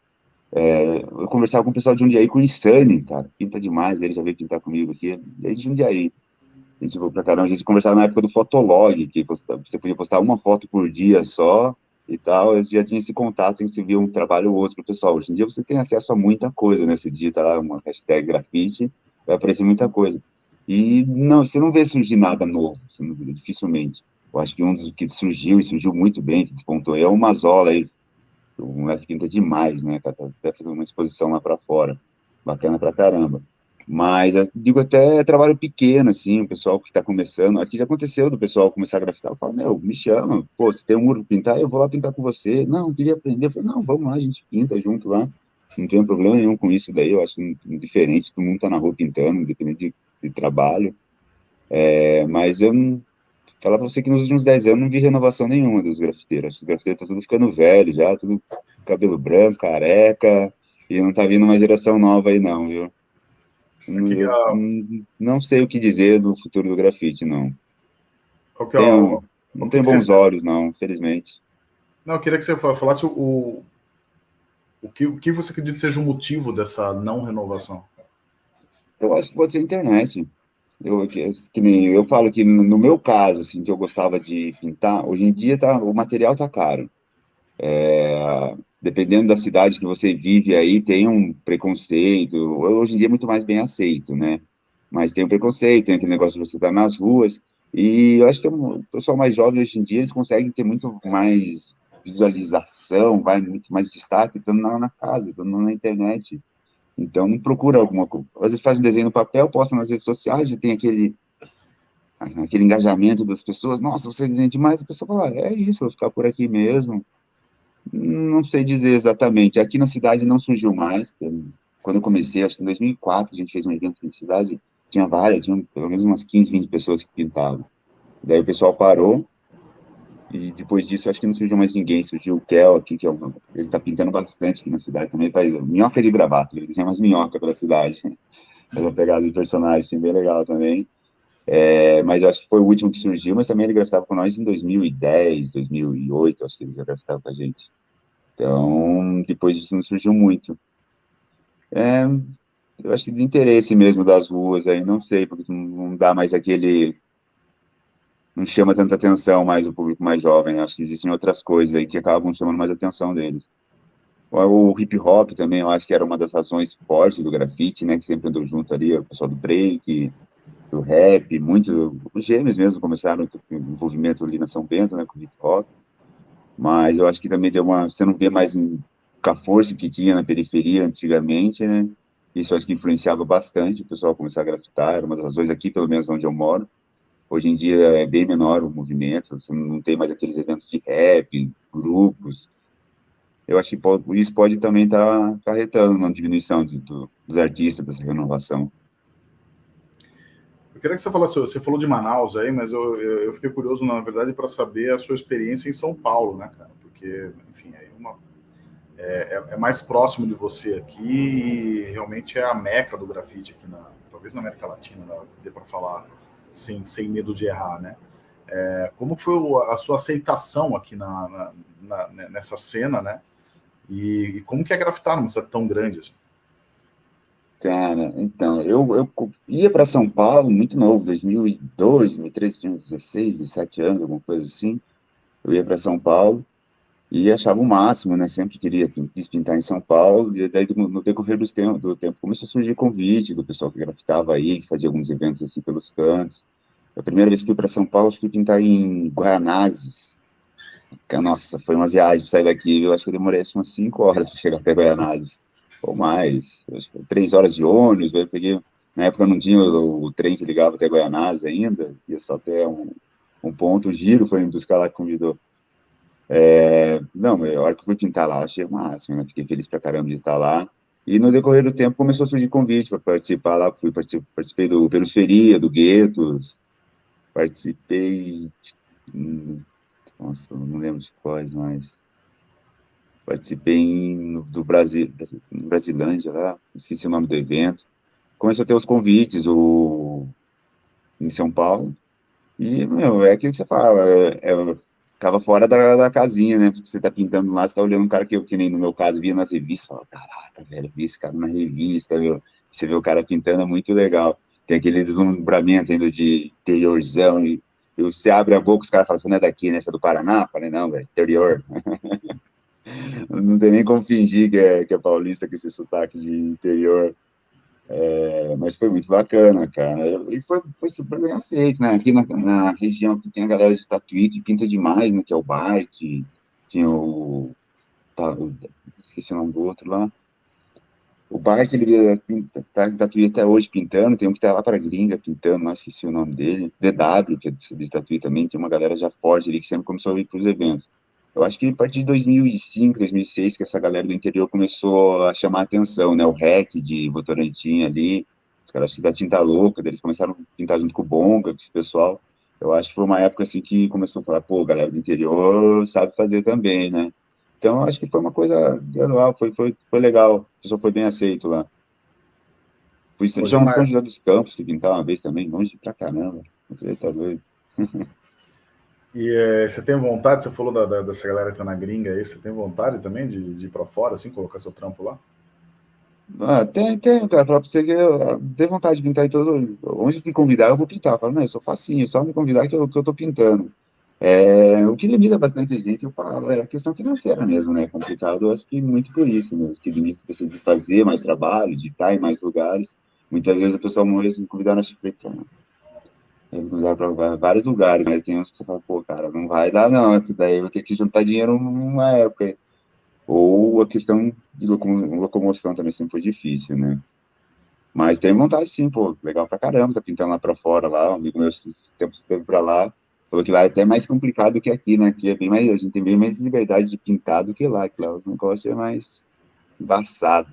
É, eu conversava com o pessoal de Jundiaí, com o Insane, cara, pinta demais, ele já veio pintar comigo aqui, desde Jundiaí. A gente foi pra caramba, a gente conversava na época do Fotolog, que você podia postar uma foto por dia só e tal, eu já tinha esse contato, em se via um trabalho ou outro pessoal. Hoje em dia você tem acesso a muita coisa, né? Você digita lá uma hashtag grafite, vai aparecer muita coisa. E não, você não vê surgir nada novo, não, dificilmente. Eu acho que um dos que surgiu, e surgiu muito bem, que despontou, é o Mazola, aí, o moleque pinta demais, né? Tá até fazendo uma exposição lá para fora. Bacana pra caramba. Mas, digo, até trabalho pequeno, assim, o pessoal que está começando. Aqui já aconteceu do pessoal começar a grafitar. Eu falo, meu, me chama. Pô, se tem um muro pintar, eu vou lá pintar com você. Não, queria aprender. Eu falei, não, vamos lá, a gente pinta junto lá. Não tem problema nenhum com isso daí. Eu acho diferente. Todo mundo tá na rua pintando, independente de, de trabalho. É, mas eu não, falar para você que nos últimos 10 anos não vi renovação nenhuma dos grafiteiros. Os grafiteiros estão tudo ficando velho já, tudo cabelo branco, careca, e não tá vindo uma geração nova aí não, viu? Não, não, sei o que dizer do futuro do grafite, não. Qual que é o, não tem bons olhos, não, infelizmente. Não, eu queria que você falasse o, o, que, o que você acredita seja o motivo dessa não renovação. Eu acho que pode ser a internet. Eu, que, que nem, eu falo que no meu caso, assim, que eu gostava de pintar, hoje em dia tá, o material tá caro. É, dependendo da cidade que você vive aí, tem um preconceito. Hoje em dia é muito mais bem aceito, né? Mas tem um preconceito, tem aquele negócio de você estar nas ruas. E eu acho que o pessoal mais jovem hoje em dia, eles conseguem ter muito mais visualização, vai muito mais destaque, estando na, casa, estando na internet. Então, não procura alguma coisa. Às vezes faz um desenho no papel, posta nas redes sociais e tem aquele, aquele engajamento das pessoas. Nossa, você desenha demais. A pessoa fala, é isso, vou ficar por aqui mesmo. Não sei dizer exatamente. Aqui na cidade não surgiu mais. Quando eu comecei, acho que em 2004, a gente fez um evento na cidade, tinha várias, tinha pelo menos umas 15, 20 pessoas que pintavam. Daí o pessoal parou, e depois disso, acho que não surgiu mais ninguém. Surgiu o Kel aqui, que é um, ele tá pintando bastante aqui na cidade também. Faz minhoca de gravata, ele desenha umas minhocas pela cidade. Uma pegada de personagem, assim, bem legal também. É, mas eu acho que foi o último que surgiu, mas também ele grafitava com nós em 2010, 2008, acho que ele já grafitava com a gente. Então, depois disso não surgiu muito. É, eu acho que de interesse mesmo das ruas aí, não sei, porque não dá mais aquele não chama tanta atenção mais o público mais jovem. Né? Acho que existem outras coisas aí que acabam chamando mais atenção deles. O hip hop também, eu acho que era uma das razões fortes do grafite, né? Que sempre andou junto ali, o pessoal do break, do rap, muito, os gêmeos mesmo começaram o envolvimento ali na São Bento, né? Com o hip hop. Mas eu acho que também deu uma, você não vê mais com a força que tinha na periferia antigamente, né? Isso acho que influenciava bastante o pessoal começar a grafitar, era uma das razões aqui, pelo menos onde eu moro Hoje em dia é bem menor o movimento, você não tem mais aqueles eventos de rap, grupos. Eu acho que isso pode também estar tá acarretando na diminuição de, do, dos artistas, dessa renovação. Eu queria que você falasse, você falou de Manaus aí, mas eu, eu fiquei curioso, na verdade, para saber a sua experiência em São Paulo, né, cara? Porque, enfim, é, uma, é, é, mais próximo de você aqui e realmente é a meca do grafite aqui, na, talvez na América Latina, dê para falar sem, sem medo de errar, né? É, como foi a sua aceitação aqui na, na, na nessa cena, né? E, e, como que é grafitar numa cidade tão grande assim? Cara, então, eu, eu ia para São Paulo muito novo, 2002, 2013, tinha 16, 17 anos, alguma coisa assim. Eu ia para São Paulo e achava o máximo, né? Sempre queria, quis pintar em São Paulo. E daí, no decorrer do tempo, do tempo começou a surgir convite do pessoal que grafitava aí, que fazia alguns eventos assim pelos cantos. A primeira vez que fui para São Paulo, fui pintar em Guaianazes. Nossa, foi uma viagem sair daqui. Eu acho que eu demorei umas 5 horas para chegar até Guaianazes ou mais, três horas de ônibus, eu peguei, na época não tinha o, o trem que ligava até Goianás ainda, ia só até um, um ponto, o Giro foi me buscar lá que convidou. É, não, a hora que eu fui pintar lá, achei o máximo, né? fiquei feliz pra caramba de estar lá, e no decorrer do tempo começou a surgir convite para participar lá, fui, participei, do Periferia, do Guetos, participei, hum, nossa, não lembro de quais, mas participei em, do Brasil, Brasilândia lá, esqueci o nome do evento. Começou a ter os convites o, em São Paulo. E, meu, é aquilo que você fala, é, é, ficava fora da, da, casinha, né? Porque você tá pintando lá, você tá olhando um cara que eu, que nem no meu caso, via nas revistas, fala, caraca, velho, vi esse cara na revista, viu? Você vê o cara pintando, é muito legal. Tem aquele deslumbramento ainda de interiorzão, e, e você abre a boca, os caras falam, você não é daqui, né? Você é do Paraná? Eu falei, não, velho, interior. não tem nem como fingir que é, que é paulista com esse sotaque de interior. É, mas foi muito bacana, cara. E foi, foi super bem aceito, né? Aqui na, na região que tem a galera de Tatuí que pinta demais, né? Que é o Bike, tinha o, tá, Esqueci o nome do outro lá. O Bart, ele tá em Tatuí até hoje pintando, tem um que tá lá para gringa pintando, não esqueci o nome dele. DW, que é de Tatuí também, tem uma galera já forte ali que sempre começou a vir para os eventos. Eu acho que a partir de 2005, 2006, que essa galera do interior começou a chamar a atenção, né? O REC de Votorantim ali, os caras da Tinta Louca, eles começaram a pintar junto com o Bonga, com esse pessoal. Eu acho que foi uma época assim que começou a falar, pô, galera do interior sabe fazer também, né? Então, acho que foi uma coisa gradual, foi, foi, foi legal, o pessoal foi bem aceito lá. Fui já no São José dos Campos, fui pintar uma vez também, longe pra caramba, você tá doido. E é, você tem vontade, você falou da, da, dessa galera que tá na gringa aí, você tem vontade também de, de ir para fora, assim, colocar seu trampo lá? Ah, tem, tem, cara, pra você que eu tenho vontade de pintar em todo. Onde me convidar, eu vou pintar. Falo, não, eu sou facinho, só me convidar que eu, que eu tô pintando. É, o que limita bastante gente, eu falo, é a questão financeira mesmo, né? É complicado, eu acho que muito por isso, né? Que limita você de fazer mais trabalho, de estar em mais lugares. Muitas vezes a pessoa morre se me convidar na Chifre, usar para vários lugares, mas tem uns que você fala, pô, cara, não vai dar não, isso daí vou ter que juntar dinheiro numa época. Ou a questão de locomoção também sempre foi difícil, né? Mas tem vontade sim, pô, legal pra caramba, tá pintando lá pra fora, lá, um amigo meu, tempos esteve pra lá, falou que lá é até mais complicado que aqui, né? Aqui é bem mais, a gente tem bem mais liberdade de pintar do que lá, que lá os negócios é mais embaçado.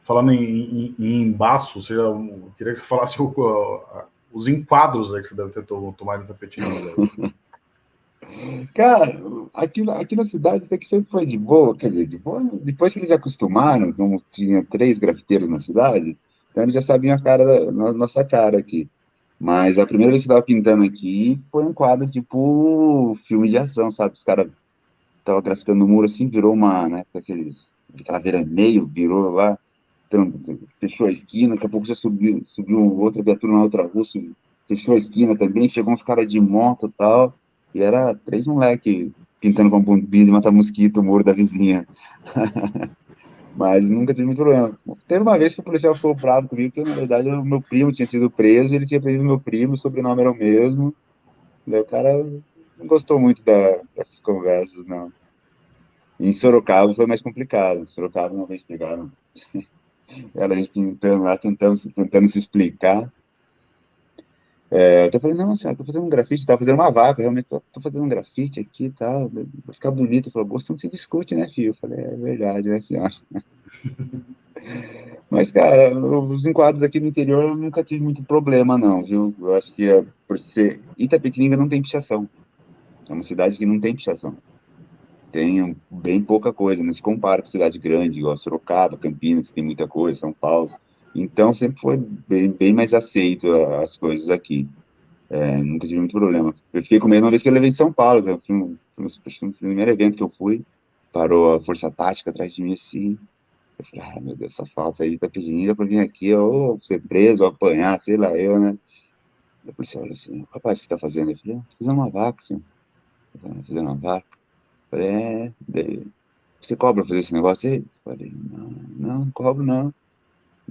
Falando em, em, em embaço, você já, queria que você falasse o, os enquadros aí que você deve ter tomado tapetinho. Cara, aqui, aqui na cidade até que sempre foi de boa, quer dizer, de boa, depois que eles acostumaram, como tinha três grafiteiros na cidade, então eles já sabiam a cara, da, nossa cara aqui. Mas a primeira vez que eu estava pintando aqui foi um quadro tipo filme de ação, sabe? Os caras estavam grafitando no muro assim, virou uma, né, aqueles, aquela veraneio, virou lá, fechou a esquina, daqui a pouco já subiu, subiu outra viatura na outra rua, subiu, fechou a esquina também, chegou uns caras de moto e tal, e era três moleques pintando com bombinha de matar mosquito o muro da vizinha. Mas nunca tive muito problema. Teve uma vez que o policial ficou bravo comigo, que na verdade o meu primo tinha sido preso, ele tinha preso meu primo, o sobrenome era o mesmo. Daí o cara não gostou muito da, dessas conversas, não. Em Sorocaba foi mais complicado. Em Sorocaba uma vez pegaram ela a gente lá, tentando, tentando se explicar. É, eu falei, não, senhora, tô fazendo um grafite, tava fazendo uma vaca, realmente tô fazendo um grafite aqui e tal, vai ficar bonito. Ele falou, gosto não se discute, né, filho? Eu falei, é verdade, né, senhora? Mas, cara, os enquadros aqui no interior eu nunca tive muito problema, não, viu? Eu acho que é por ser. Itapetininga não tem pichação. É uma cidade que não tem pichação. Tem bem pouca coisa, não se compara com cidade grande, igual Sorocaba, Campinas, tem muita coisa, São Paulo. Então, sempre foi bem, bem mais aceito as coisas aqui. É, nunca tive muito problema. Eu fiquei com medo uma vez que eu levei em São Paulo, eu fui no, no primeiro evento que eu fui, parou a Força Tática atrás de mim assim. Eu falei, ah, meu Deus, só falta aí, tá pedindo pra vir aqui, ou ser preso, ou apanhar, sei lá, eu, né? A polícia olha assim, rapaz, o que você tá fazendo? Eu falei, ah, fazendo uma vaca, senhor. Fazendo uma vaca. Falei, é, você cobra fazer esse negócio aí? Falei, não, não, cobro não.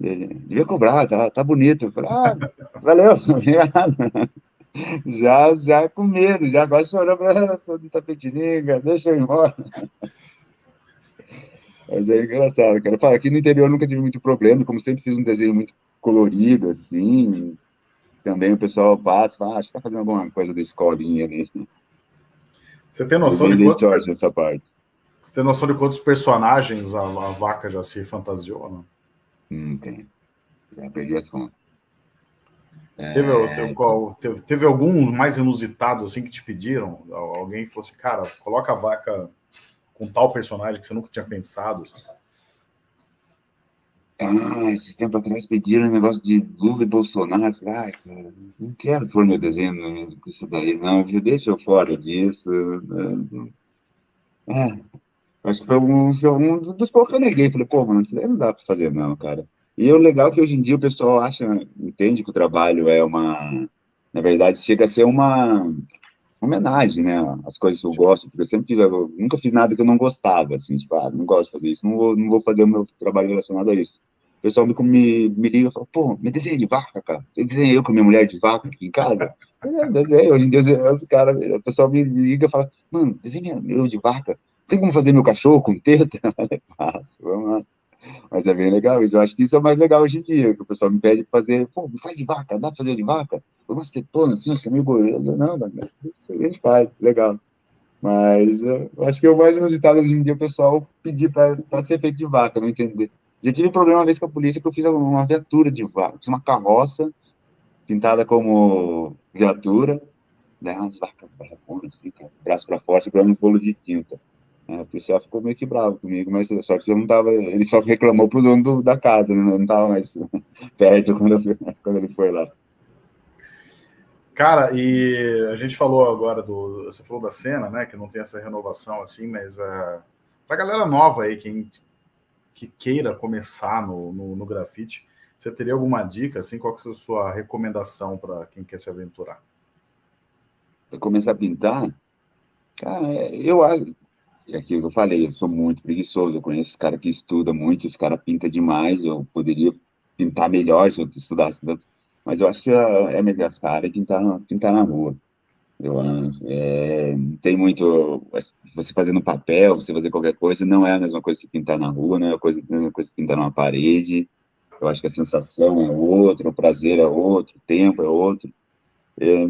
Ele, devia cobrar, tá, tá bonito. Eu falei, ah, valeu, obrigado. Já, já com medo, já quase chorando, ah, sou de Tapetininga, deixa eu ir embora. Mas é engraçado, cara. Fala, aqui no interior nunca tive muito problema, como sempre fiz um desenho muito colorido, assim, também o pessoal passa, fala, ah, que tá fazendo alguma coisa da escolinha ali. Você tem noção de quantos... essa parte. Você tem noção de quantos personagens a, a vaca já se fantasiou, não? Hum, tem. Já perdi as contas. Teve, é... teve, qual, teve, teve, algum mais inusitado assim que te pediram? Alguém falou assim, cara, coloca a vaca com tal personagem que você nunca tinha pensado? Assim. Ah, esse tempo atrás pediram um negócio de Lula e Bolsonaro. Eu ah, cara, não quero pôr meu desenho com isso daí, não. Deixa eu fora disso. É, acho que foi um, um dos poucos que eu neguei. Falei, pô, mano, isso daí não dá pra fazer, não, cara. E o legal é que hoje em dia o pessoal acha, entende que o trabalho é uma. Na verdade, chega a ser uma homenagem, né? As coisas que eu gosto, porque eu sempre fiz, eu nunca fiz nada que eu não gostava, assim, tipo, ah, não gosto de fazer isso, não vou, não vou fazer o meu trabalho relacionado a isso. O pessoal me, me, me liga e fala, pô, me desenha de vaca, cara. Você desenha eu com minha mulher de vaca aqui em casa? Eu desenho, hoje em dia os caras, o pessoal me liga e fala, mano, desenha eu de vaca. Tem como fazer meu cachorro com teta? Faço, vamos lá. Mas é bem legal isso. Eu acho que isso é mais legal hoje em dia, que o pessoal me pede para fazer, pô, me faz de vaca, dá pra fazer de vaca? Eu gosto de tetona, assim, é meio gorila. Não, a gente faz, legal. Mas eu acho que o mais inusitado hoje em dia é o pessoal pedir para ser feito de vaca, não entender. Já tive problema uma vez com a polícia que eu fiz uma viatura de vaca, uma carroça pintada como viatura, né, umas vacas assim, braço para fora, segurando um bolo de tinta. É, o policial ficou meio que bravo comigo, mas só que eu não tava, ele só reclamou pro dono do, da casa, né, não tava mais perto quando, eu, quando ele foi lá. Cara, e a gente falou agora do. Você falou da cena, né? Que não tem essa renovação assim, mas uh, pra galera nova aí, quem, que queira começar no, no, no grafite, você teria alguma dica, assim, qual que é a sua recomendação para quem quer se aventurar? Para começar a pintar? Cara, eu acho, é aquilo que eu falei, eu sou muito preguiçoso, eu conheço os caras que estudam muito, os caras pintam demais, eu poderia pintar melhor se eu estudasse tanto, mas eu acho que é, é melhor as caras pintar, pintar na rua. Eu é, tem muito. Você fazer no papel, você fazer qualquer coisa, não é a mesma coisa que pintar na rua, não é a, coisa, a mesma coisa que pintar numa parede. Eu acho que a sensação é outra, o prazer é outro, o tempo é outro. É,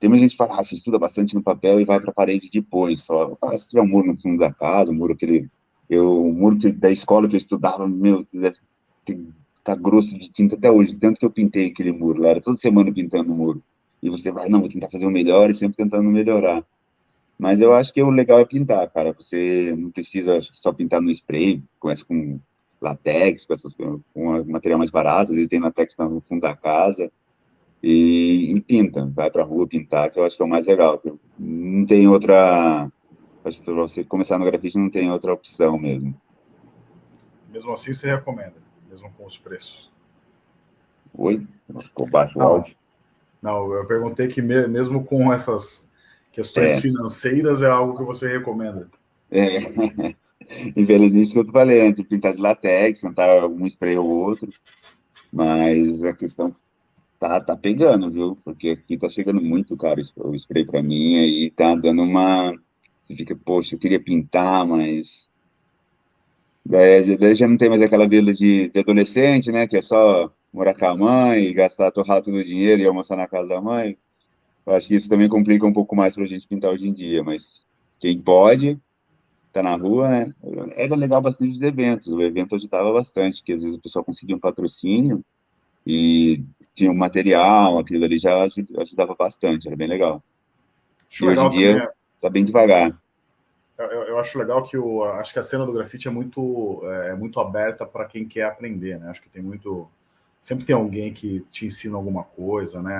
tem muita gente que fala, ah, você estuda bastante no papel e vai para a parede depois só. Ah, se tiver um muro no fundo da casa, um muro que ele. Eu, o muro que, da escola que eu estudava, meu, deve estar tá grosso de tinta até hoje, tanto que eu pintei aquele muro lá, era toda semana pintando o muro e você vai, não, vou tentar fazer o melhor e sempre tentando melhorar. Mas eu acho que o legal é pintar, cara. Você não precisa só pintar no spray, começa com latex, com, essas, com material mais barato, às vezes tem latex no fundo da casa, e, e pinta, vai pra rua pintar, que eu acho que é o mais legal. Não tem outra. Acho que pra você começar no grafite não tem outra opção mesmo. Mesmo assim, você recomenda, mesmo com os preços? Oi? Ficou baixo o áudio. Não, eu perguntei que mesmo com essas questões é. financeiras é algo que você recomenda. É. Infelizmente, que eu falei antes, pintar de latex, tentar um spray ou outro, mas a questão tá, tá pegando, viu? Porque aqui tá chegando muito caro o spray para mim e tá dando uma. Você fica, poxa, eu queria pintar, mas. Daí, daí já não tem mais aquela vila de, de adolescente, né? Que é só morar com a mãe, gastar torrar todo o dinheiro e almoçar na casa da mãe. Eu acho que isso também complica um pouco mais para a gente pintar hoje em dia, mas quem pode, tá na rua, né? Era legal bastante os eventos. O evento ajudava bastante, que às vezes o pessoal conseguia um patrocínio e tinha um material, aquilo ali já ajudava bastante, era bem legal. Acho e legal hoje em dia está bem devagar. Eu, eu, acho legal que o, acho que a cena do grafite é muito, é, muito aberta para quem quer aprender, né? Acho que tem muito, sempre tem alguém que te ensina alguma coisa, né?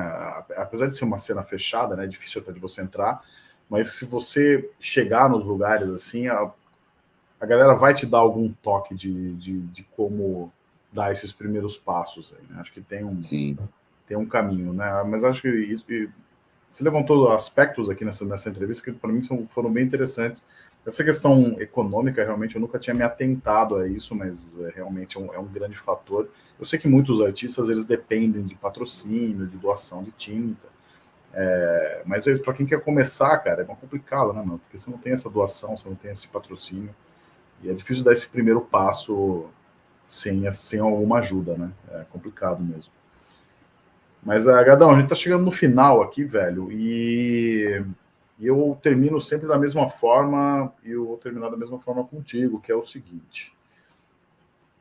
Apesar de ser uma cena fechada, né? É difícil até de você entrar, mas se você chegar nos lugares assim, a, a galera vai te dar algum toque de, de, de como dar esses primeiros passos aí, né? Acho que tem um, Sim. tem um caminho, né? Mas acho que isso, você levantou aspectos aqui nessa, nessa entrevista que para mim são, foram bem interessantes. Essa questão econômica, realmente, eu nunca tinha me atentado a isso, mas é, realmente é um, é um, grande fator. Eu sei que muitos artistas, eles dependem de patrocínio, de doação de tinta, é, mas para quem quer começar, cara, é complicado, né, mano? Porque você não tem essa doação, você não tem esse patrocínio, e é difícil dar esse primeiro passo sem, sem alguma ajuda, né? É complicado mesmo. Mas, Agadão, a gente tá chegando no final aqui, velho, e eu termino sempre da mesma forma, e eu vou terminar da mesma forma contigo, que é o seguinte.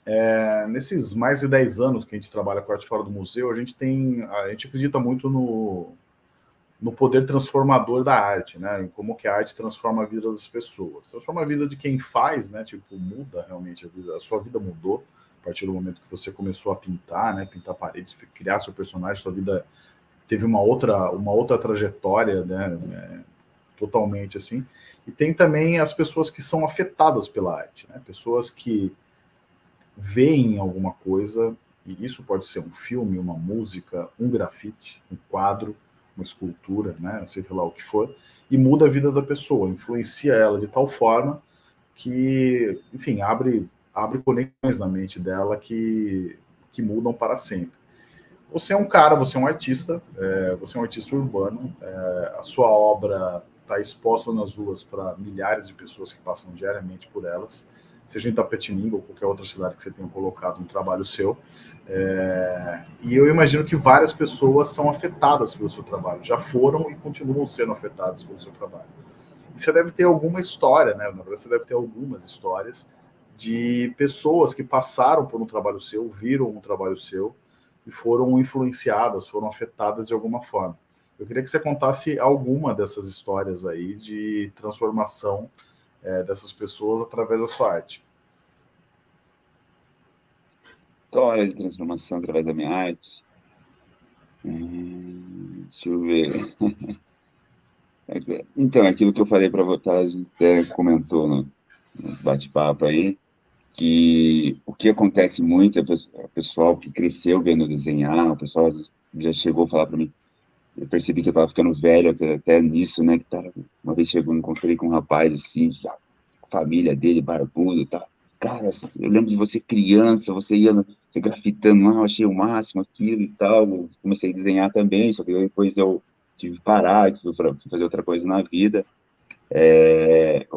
É, nesses mais de 10 anos que a gente trabalha com arte fora do museu, a gente tem, a gente acredita muito no, no poder transformador da arte, né? Em como que a arte transforma a vida das pessoas. Transforma a vida de quem faz, né? Tipo, muda realmente a vida, a sua vida mudou a partir do momento que você começou a pintar, né, pintar paredes, criar seu personagem, sua vida teve uma outra, uma outra trajetória, né, é, totalmente assim. E tem também as pessoas que são afetadas pela arte, né, pessoas que veem alguma coisa, e isso pode ser um filme, uma música, um grafite, um quadro, uma escultura, né, sei lá o que for, e muda a vida da pessoa, influencia ela de tal forma que, enfim, abre abre conexões na mente dela que, que mudam para sempre. Você é um cara, você é um artista, é, você é um artista urbano, é, a sua obra está exposta nas ruas para milhares de pessoas que passam diariamente por elas, seja em Tapetininga ou qualquer outra cidade que você tenha colocado um trabalho seu. É, e eu imagino que várias pessoas são afetadas pelo seu trabalho, já foram e continuam sendo afetadas pelo seu trabalho. E você deve ter alguma história, né? Na verdade, você deve ter algumas histórias de pessoas que passaram por um trabalho seu, viram um trabalho seu e foram influenciadas, foram afetadas de alguma forma. Eu queria que você contasse alguma dessas histórias aí de transformação é, dessas pessoas através da sua arte. Histórias de transformação através da minha arte. Hum, deixa eu ver. Então, aquilo que eu falei para votar, a gente até comentou no bate-papo aí, que o que acontece muito é o pessoal que cresceu vendo desenhar, o pessoal já chegou a falar para mim, eu percebi que eu estava ficando velho até, até, nisso, né, que tava, uma vez chegou, encontrei com um rapaz assim, já, família dele, barbudo tal, cara, eu lembro de você criança, você ia você grafitando lá, eu achei o máximo aquilo e tal, comecei a desenhar também, só que depois eu tive que parar, fui fazer outra coisa na vida, é,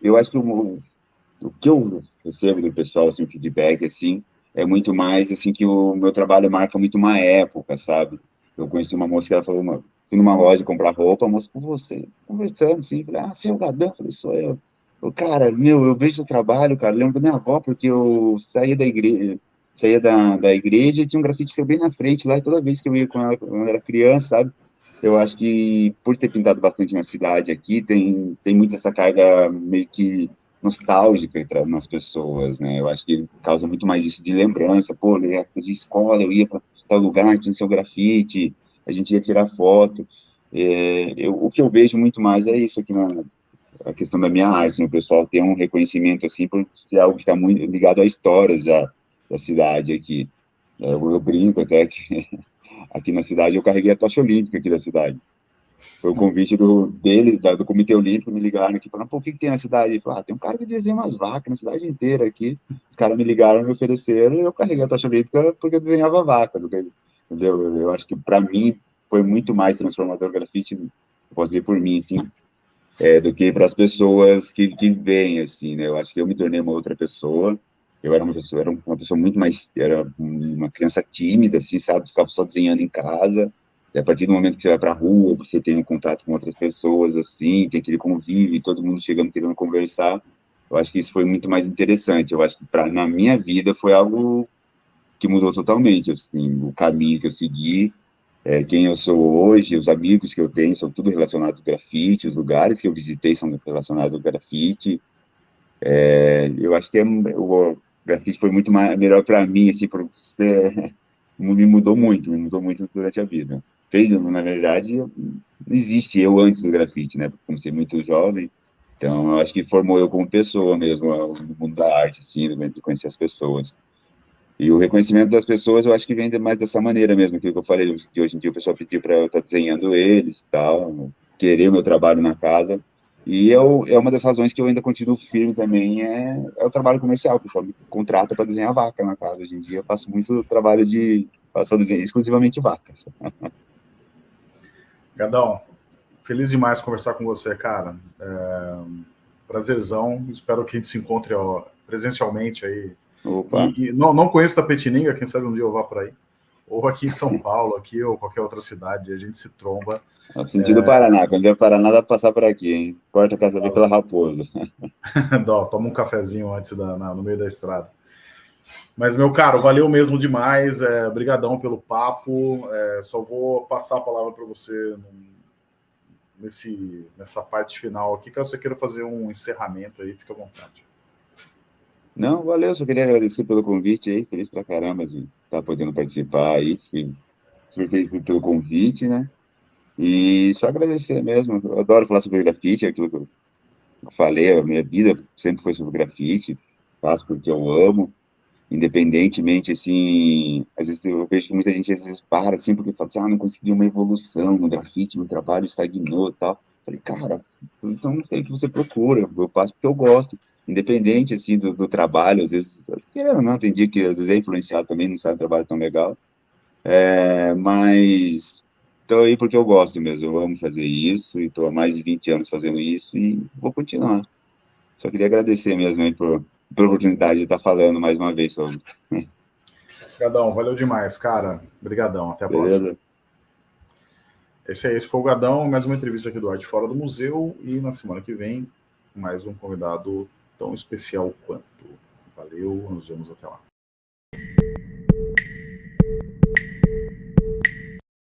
eu acho que o, o que eu recebo do pessoal, assim, feedback, assim, é muito mais, assim, que o meu trabalho marca muito uma época, sabe? Eu conheci uma moça que ela falou, uma, fui numa loja comprar roupa, a moça, com você, conversando, assim, falei, ah, você é Gadão? Falei, sou eu. eu. Cara, meu, eu vejo seu trabalho, cara, lembro da minha avó, porque eu saía da igreja, saía da, da igreja e tinha um grafite seu bem na frente lá, e toda vez que eu ia com ela, quando eu era criança, sabe? Eu acho que, por ter pintado bastante na cidade aqui, tem, tem muito essa carga meio que nostálgica nas pessoas, né? Eu acho que causa muito mais isso de lembrança. Pô, na época de escola, eu ia para tal lugar, tinha seu grafite, a gente ia tirar foto. É, eu, o que eu vejo muito mais é isso aqui na a questão da minha arte, né? o pessoal tem um reconhecimento assim por ser algo que está muito ligado à história já da cidade aqui. É, eu, eu brinco até que aqui na cidade eu carreguei a tocha olímpica aqui da cidade. Foi o convite do, dele, da, do Comitê Olímpico, me ligaram aqui, falando, o que, que tem na cidade? Ah, tem um cara que desenha umas vacas na cidade inteira aqui. Os caras me ligaram, me ofereceram, e eu carreguei a tocha olímpica porque eu desenhava vacas, entendeu? Eu acho que, para mim, foi muito mais transformador o grafite, posso dizer por mim, assim, é, do que para as pessoas que, que veem, assim, né? Eu acho que eu me tornei uma outra pessoa, Eu era uma pessoa, era uma pessoa muito mais, era uma criança tímida, assim, sabe? Ficava só desenhando em casa. E a partir do momento que você vai para a rua, você tem um contato com outras pessoas, assim, tem aquele convívio, todo mundo chegando querendo conversar. Eu acho que isso foi muito mais interessante. Eu acho que pra, na minha vida foi algo que mudou totalmente, assim, o caminho que eu segui, é, quem eu sou hoje, os amigos que eu tenho, são tudo relacionados ao grafite, os lugares que eu visitei são relacionados ao grafite. É, eu acho que é, o grafite foi muito mais, melhor para mim, assim, por, é, me mudou muito, me mudou muito durante a vida. Fez, na verdade, não existe eu antes do grafite, né? Como ser muito jovem, então eu acho que formou eu como pessoa mesmo, no mundo da arte, assim, de conhecer as pessoas. E o reconhecimento das pessoas, eu acho que vem mais dessa maneira mesmo, aquilo que eu falei, que hoje em dia o pessoal pediu para eu estar tá desenhando eles tal, querer o meu trabalho na casa. E eu, é uma das razões que eu ainda continuo firme também, é, é o trabalho comercial, o pessoal me contrata para desenhar vaca na casa. Hoje em dia eu faço muito trabalho de, faço exclusivamente vacas. Gadão, feliz demais conversar com você, cara. É, prazerzão, espero que a gente se encontre ó, presencialmente aí Opa. E, e não, não conheço Tapetininga, quem sabe um dia eu vá para aí. Ou aqui em São Paulo, aqui ou qualquer outra cidade, a gente se tromba. No sentido é... do Paraná, quando vier Paraná dá para passar por aqui, hein? Corta a casa ah, pela Raposa. Dó, toma um cafezinho antes da, na, no meio da estrada. Mas, meu caro, valeu mesmo demais. É, brigadão pelo papo. É, só vou passar a palavra para você nesse, nessa parte final aqui, caso você queira fazer um encerramento aí, fica à vontade. Não, valeu, só queria agradecer pelo convite aí, feliz pra caramba de estar tá podendo participar aí, fui, feliz pelo convite, né? E só agradecer mesmo, eu adoro falar sobre grafite, aquilo que eu falei, a minha vida sempre foi sobre grafite, faço porque eu amo, independentemente, assim, às vezes eu vejo que muita gente às vezes para, assim, porque fala assim, ah, não consegui uma evolução no grafite, meu trabalho estagnou e tal. Falei, cara, então não sei o que você procura, eu faço porque eu gosto independente assim do, do, trabalho, às vezes, querendo não, tem dia que às vezes é influenciado também, não sai um trabalho tão legal, é, mas estou aí porque eu gosto mesmo, eu amo fazer isso, e estou há mais de 20 anos fazendo isso, e vou continuar. Só queria agradecer mesmo aí por, por oportunidade de estar falando mais uma vez sobre. Obrigadão, valeu demais, cara. Obrigadão, até a Beleza. próxima. Esse é esse foi o Gadão, mais uma entrevista aqui do Arte Fora do Museu, e na semana que vem, mais um convidado tão especial quanto. Valeu, nos vemos até lá.